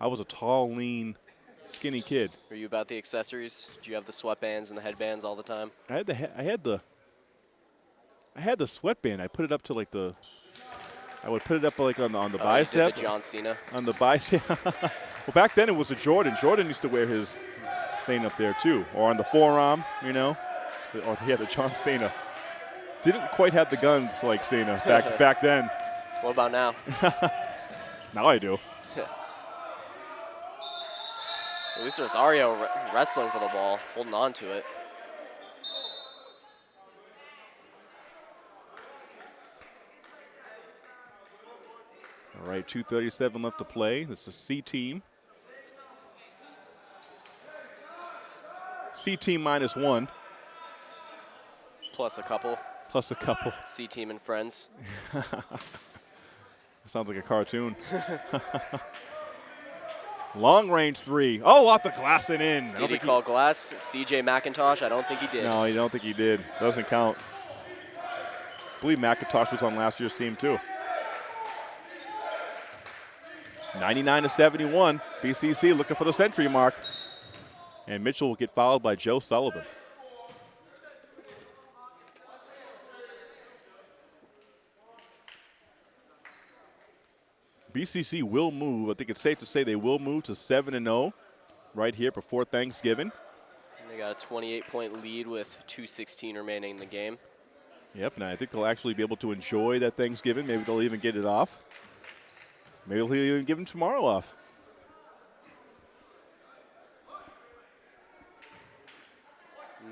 I was a tall, lean, skinny kid. Are you about the accessories? Do you have the sweatbands and the headbands all the time? I had the, I had the, I had the sweatband. I put it up to like the, I would put it up like on the on the Oh, bicep. the John Cena. on the bicep. well, back then it was a Jordan. Jordan used to wear his thing up there too, or on the forearm, you know. Or he had the John Cena. Didn't quite have the guns like Cena back back then. What about now? Now I do. Luis Rosario re- wrestling for the ball, holding on to it. All right, 2:37 left to play. This is C team. C team minus one, Plus a couple. Plus a couple. C team and friends. Sounds like a cartoon. Long range three. Oh, off the glass and in. Did he call glass? CJ McIntosh? I don't think he did. No, I don't think he did. Doesn't count. I believe McIntosh was on last year's team too. 99 to 71. BCC looking for the century mark. And Mitchell will get fouled by Joe Sullivan. BCC will move. I think it's safe to say they will move to 7 and 0 right here before Thanksgiving. They got a 28 point lead with 2.16 remaining in the game. Yep, and I think they'll actually be able to enjoy that Thanksgiving. Maybe they'll even get it off. Maybe he'll even give them tomorrow off.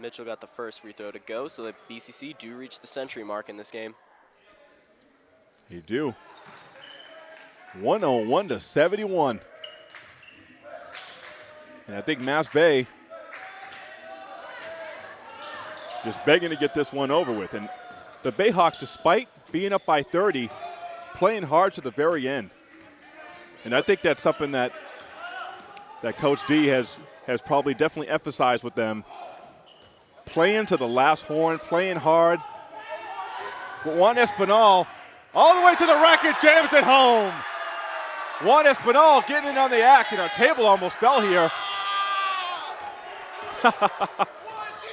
Mitchell got the first free throw to go, so the BCC do reach the century mark in this game. You do. 101 to 71. And I think Mass Bay just begging to get this one over with. And the Bayhawks, despite being up by 30, playing hard to the very end. And I think that's something that that Coach D has has probably definitely emphasized with them. Playing to the last horn, playing hard. But Juan Espinal all the way to the racket, jams it home. Juan Espinal getting in on the act, and our table almost fell here.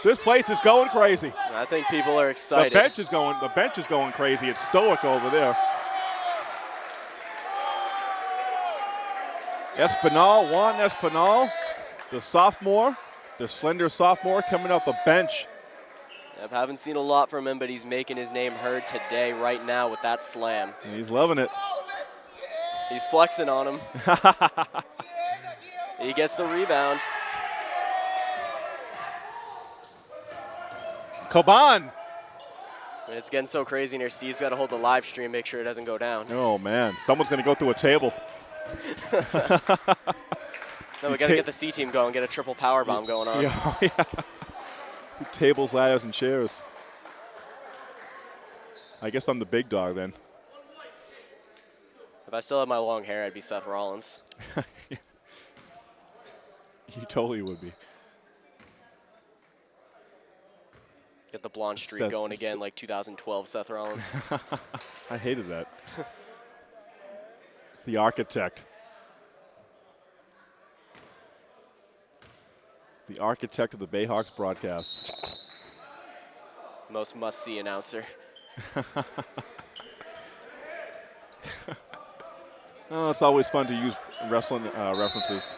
this place is going crazy. I think people are excited. The bench is going. The bench is going crazy. It's stoic over there. Espinal, Juan Espinal, the sophomore, the slender sophomore coming off the bench. I haven't seen a lot from him, but he's making his name heard today, right now, with that slam. And he's loving it. He's flexing on him. he gets the rebound. Coban. It's getting so crazy in here. Steve's got to hold the live stream, make sure it doesn't go down. Oh man, someone's going to go through a table. No, we got to get the C team going, get a triple power bomb going on. Yeah, yeah. Tables, ladders, and chairs. I guess I'm the big dog then. If I still had my long hair, I'd be Seth Rollins. You totally would be. Get the blonde streak Seth- going again, like 2012 Seth Rollins. I hated that. the architect. The architect of the Bayhawks broadcast. Most must-see announcer. Oh, it's always fun to use wrestling uh, references.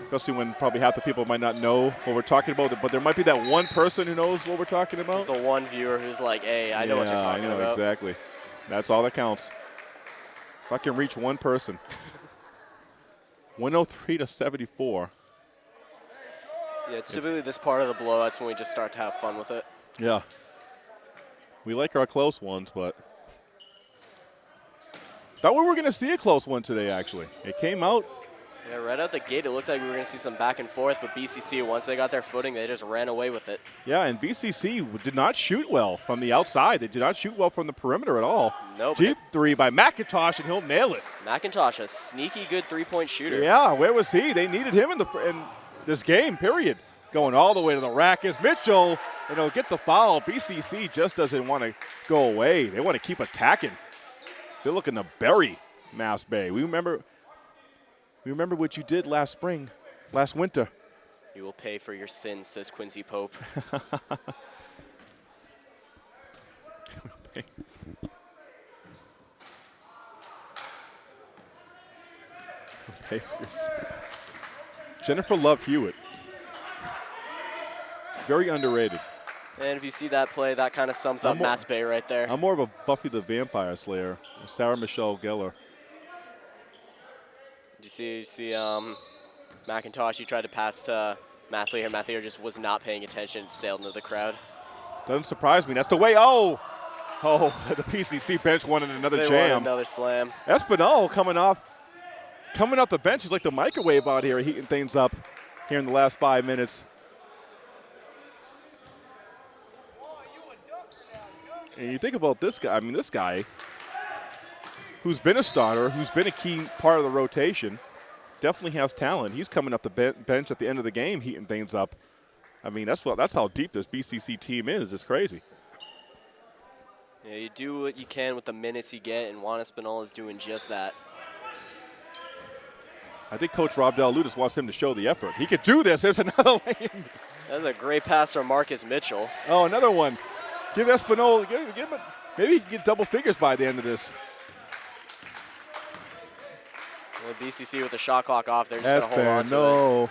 Especially when probably half the people might not know what we're talking about, but there might be that one person who knows what we're talking about. The one viewer who's like, hey, I know what you're talking I know, about. exactly. That's all that counts. If I can reach one person. 103 to 74. Yeah, it's typically this part of the blowouts when we just start to have fun with it. Yeah. We like our close ones, but thought we were going to see a close one today. Actually, it came out. Yeah, right out the gate, it looked like we were going to see some back and forth, but BCC, once they got their footing, they just ran away with it. Yeah, and BCC did not shoot well from the outside. They did not shoot well from the perimeter at all. Nope. Deep three by McIntosh, and he'll nail it. McIntosh, a sneaky good three-point shooter. Yeah, where was he? They needed him in the in this game. Period. Going all the way to the rack is Mitchell, and they'll get the foul. BCC just doesn't want to go away. They want to keep attacking. They're looking to bury Mass Bay. We remember, we remember what you did last spring, last winter. You will pay for your sins, says Quincy Pope. Jennifer Love Hewitt. Very underrated. And if you see that play, that kind of sums up I'm more- Mass Bay right there. I'm more of a Buffy the Vampire Slayer, Sarah Michelle Gellar. Did you see, you see um, McIntosh, he tried to pass to Mathlier. Mathlier just was not paying attention, sailed into the crowd. Doesn't surprise me. That's the way. Oh, oh, the BCC bench wanted another They jam. another slam. Espinal coming off, coming off the bench He's like the microwave out here, heating things up here in the last five minutes. And you think about this guy. I mean, this guy, who's been a starter, who's been a key part of the rotation, definitely has talent. He's coming up the ben- bench at the end of the game, heating things up. I mean, that's what that's how deep this BCC team is. It's crazy. Yeah, you do what you can with the minutes you get, and Juan Espinal is doing just that. I think Coach Rob Del Ludis wants him to show the effort. He could do this. There's another lane. That's a great pass from Marcus Mitchell. Oh, another one. Give Espinal, give, give him, maybe he can get double figures by the end of this. With BCC with the shot clock off, they're just going to hold on to no.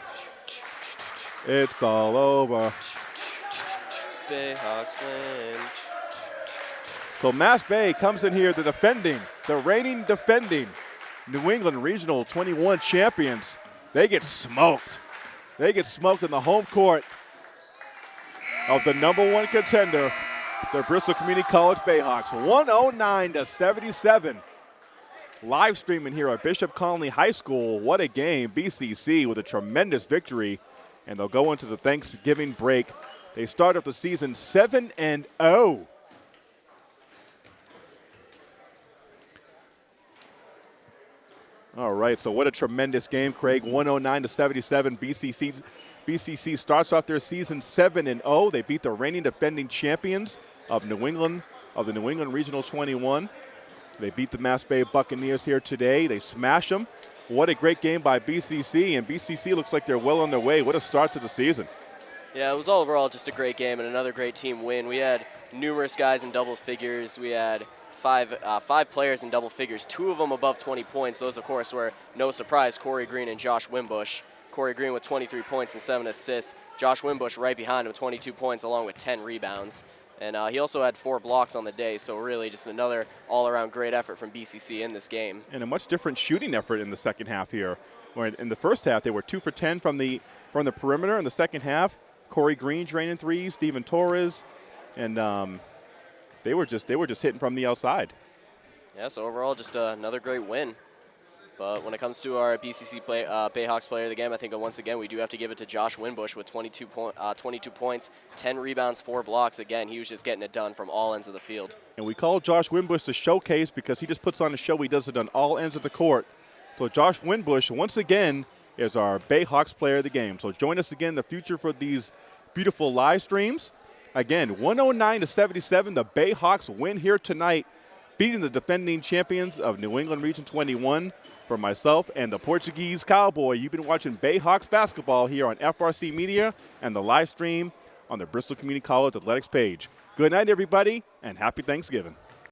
It's all over. it. Bayhawks win. So Mass Bay comes in here, the defending, the reigning defending New England Regional 21 champions. They get smoked. They get smoked in the home court of the number one contender, the Bristol Community College Bayhawks, 109 to 77. Live streaming here at Bishop Connolly High School. What a game. BCC with a tremendous victory, and they'll go into the Thanksgiving break. They start off the season 7 and oh. 0. All right, so what a tremendous game, Craig. 109 to 77. BCC, BCC starts off their season 7 and 0. They beat the reigning defending champions of New England, of the New England Regional 21. They beat the Mass Bay Buccaneers here today. They smash them. What a great game by BCC, and BCC looks like they're well on their way. What a start to the season. Yeah, it was all overall just a great game and another great team win. We had numerous guys in double figures. We had five uh, five players in double figures, two of them above 20 points. Those, of course, were no surprise Corey Green and Josh Winbush. Corey Green with 23 points and seven assists. Josh Winbush right behind him, 22 points along with 10 rebounds. And uh, he also had four blocks on the day, so really just another all-around great effort from BCC in this game. and a much different shooting effort in the second half here. Where in the first half they were two for ten from the from the perimeter. In the second half, Corey Green draining threes, Steven Torres, and um, they were just they were just hitting from the outside. Yeah, so overall, just uh, another great win. But when it comes to our BCC play, uh, Bayhawks player of the game, I think once again we do have to give it to Josh Winbush with 22, point, uh, 22 points, 10 rebounds, 4 blocks. Again, he was just getting it done from all ends of the field. And we call Josh Winbush the showcase because he just puts on a show. He does it on all ends of the court. So Josh Winbush, once again, is our Bayhawks player of the game. So join us again in the future for these beautiful live streams. Again, 109 to 77, the Bayhawks win here tonight, beating the defending champions of New England Region 21. For myself and the Portuguese Cowboy, you've been watching Bayhawks basketball here on FRC Media and the live stream on the Bristol Community College Athletics page. Good night, everybody, and happy Thanksgiving.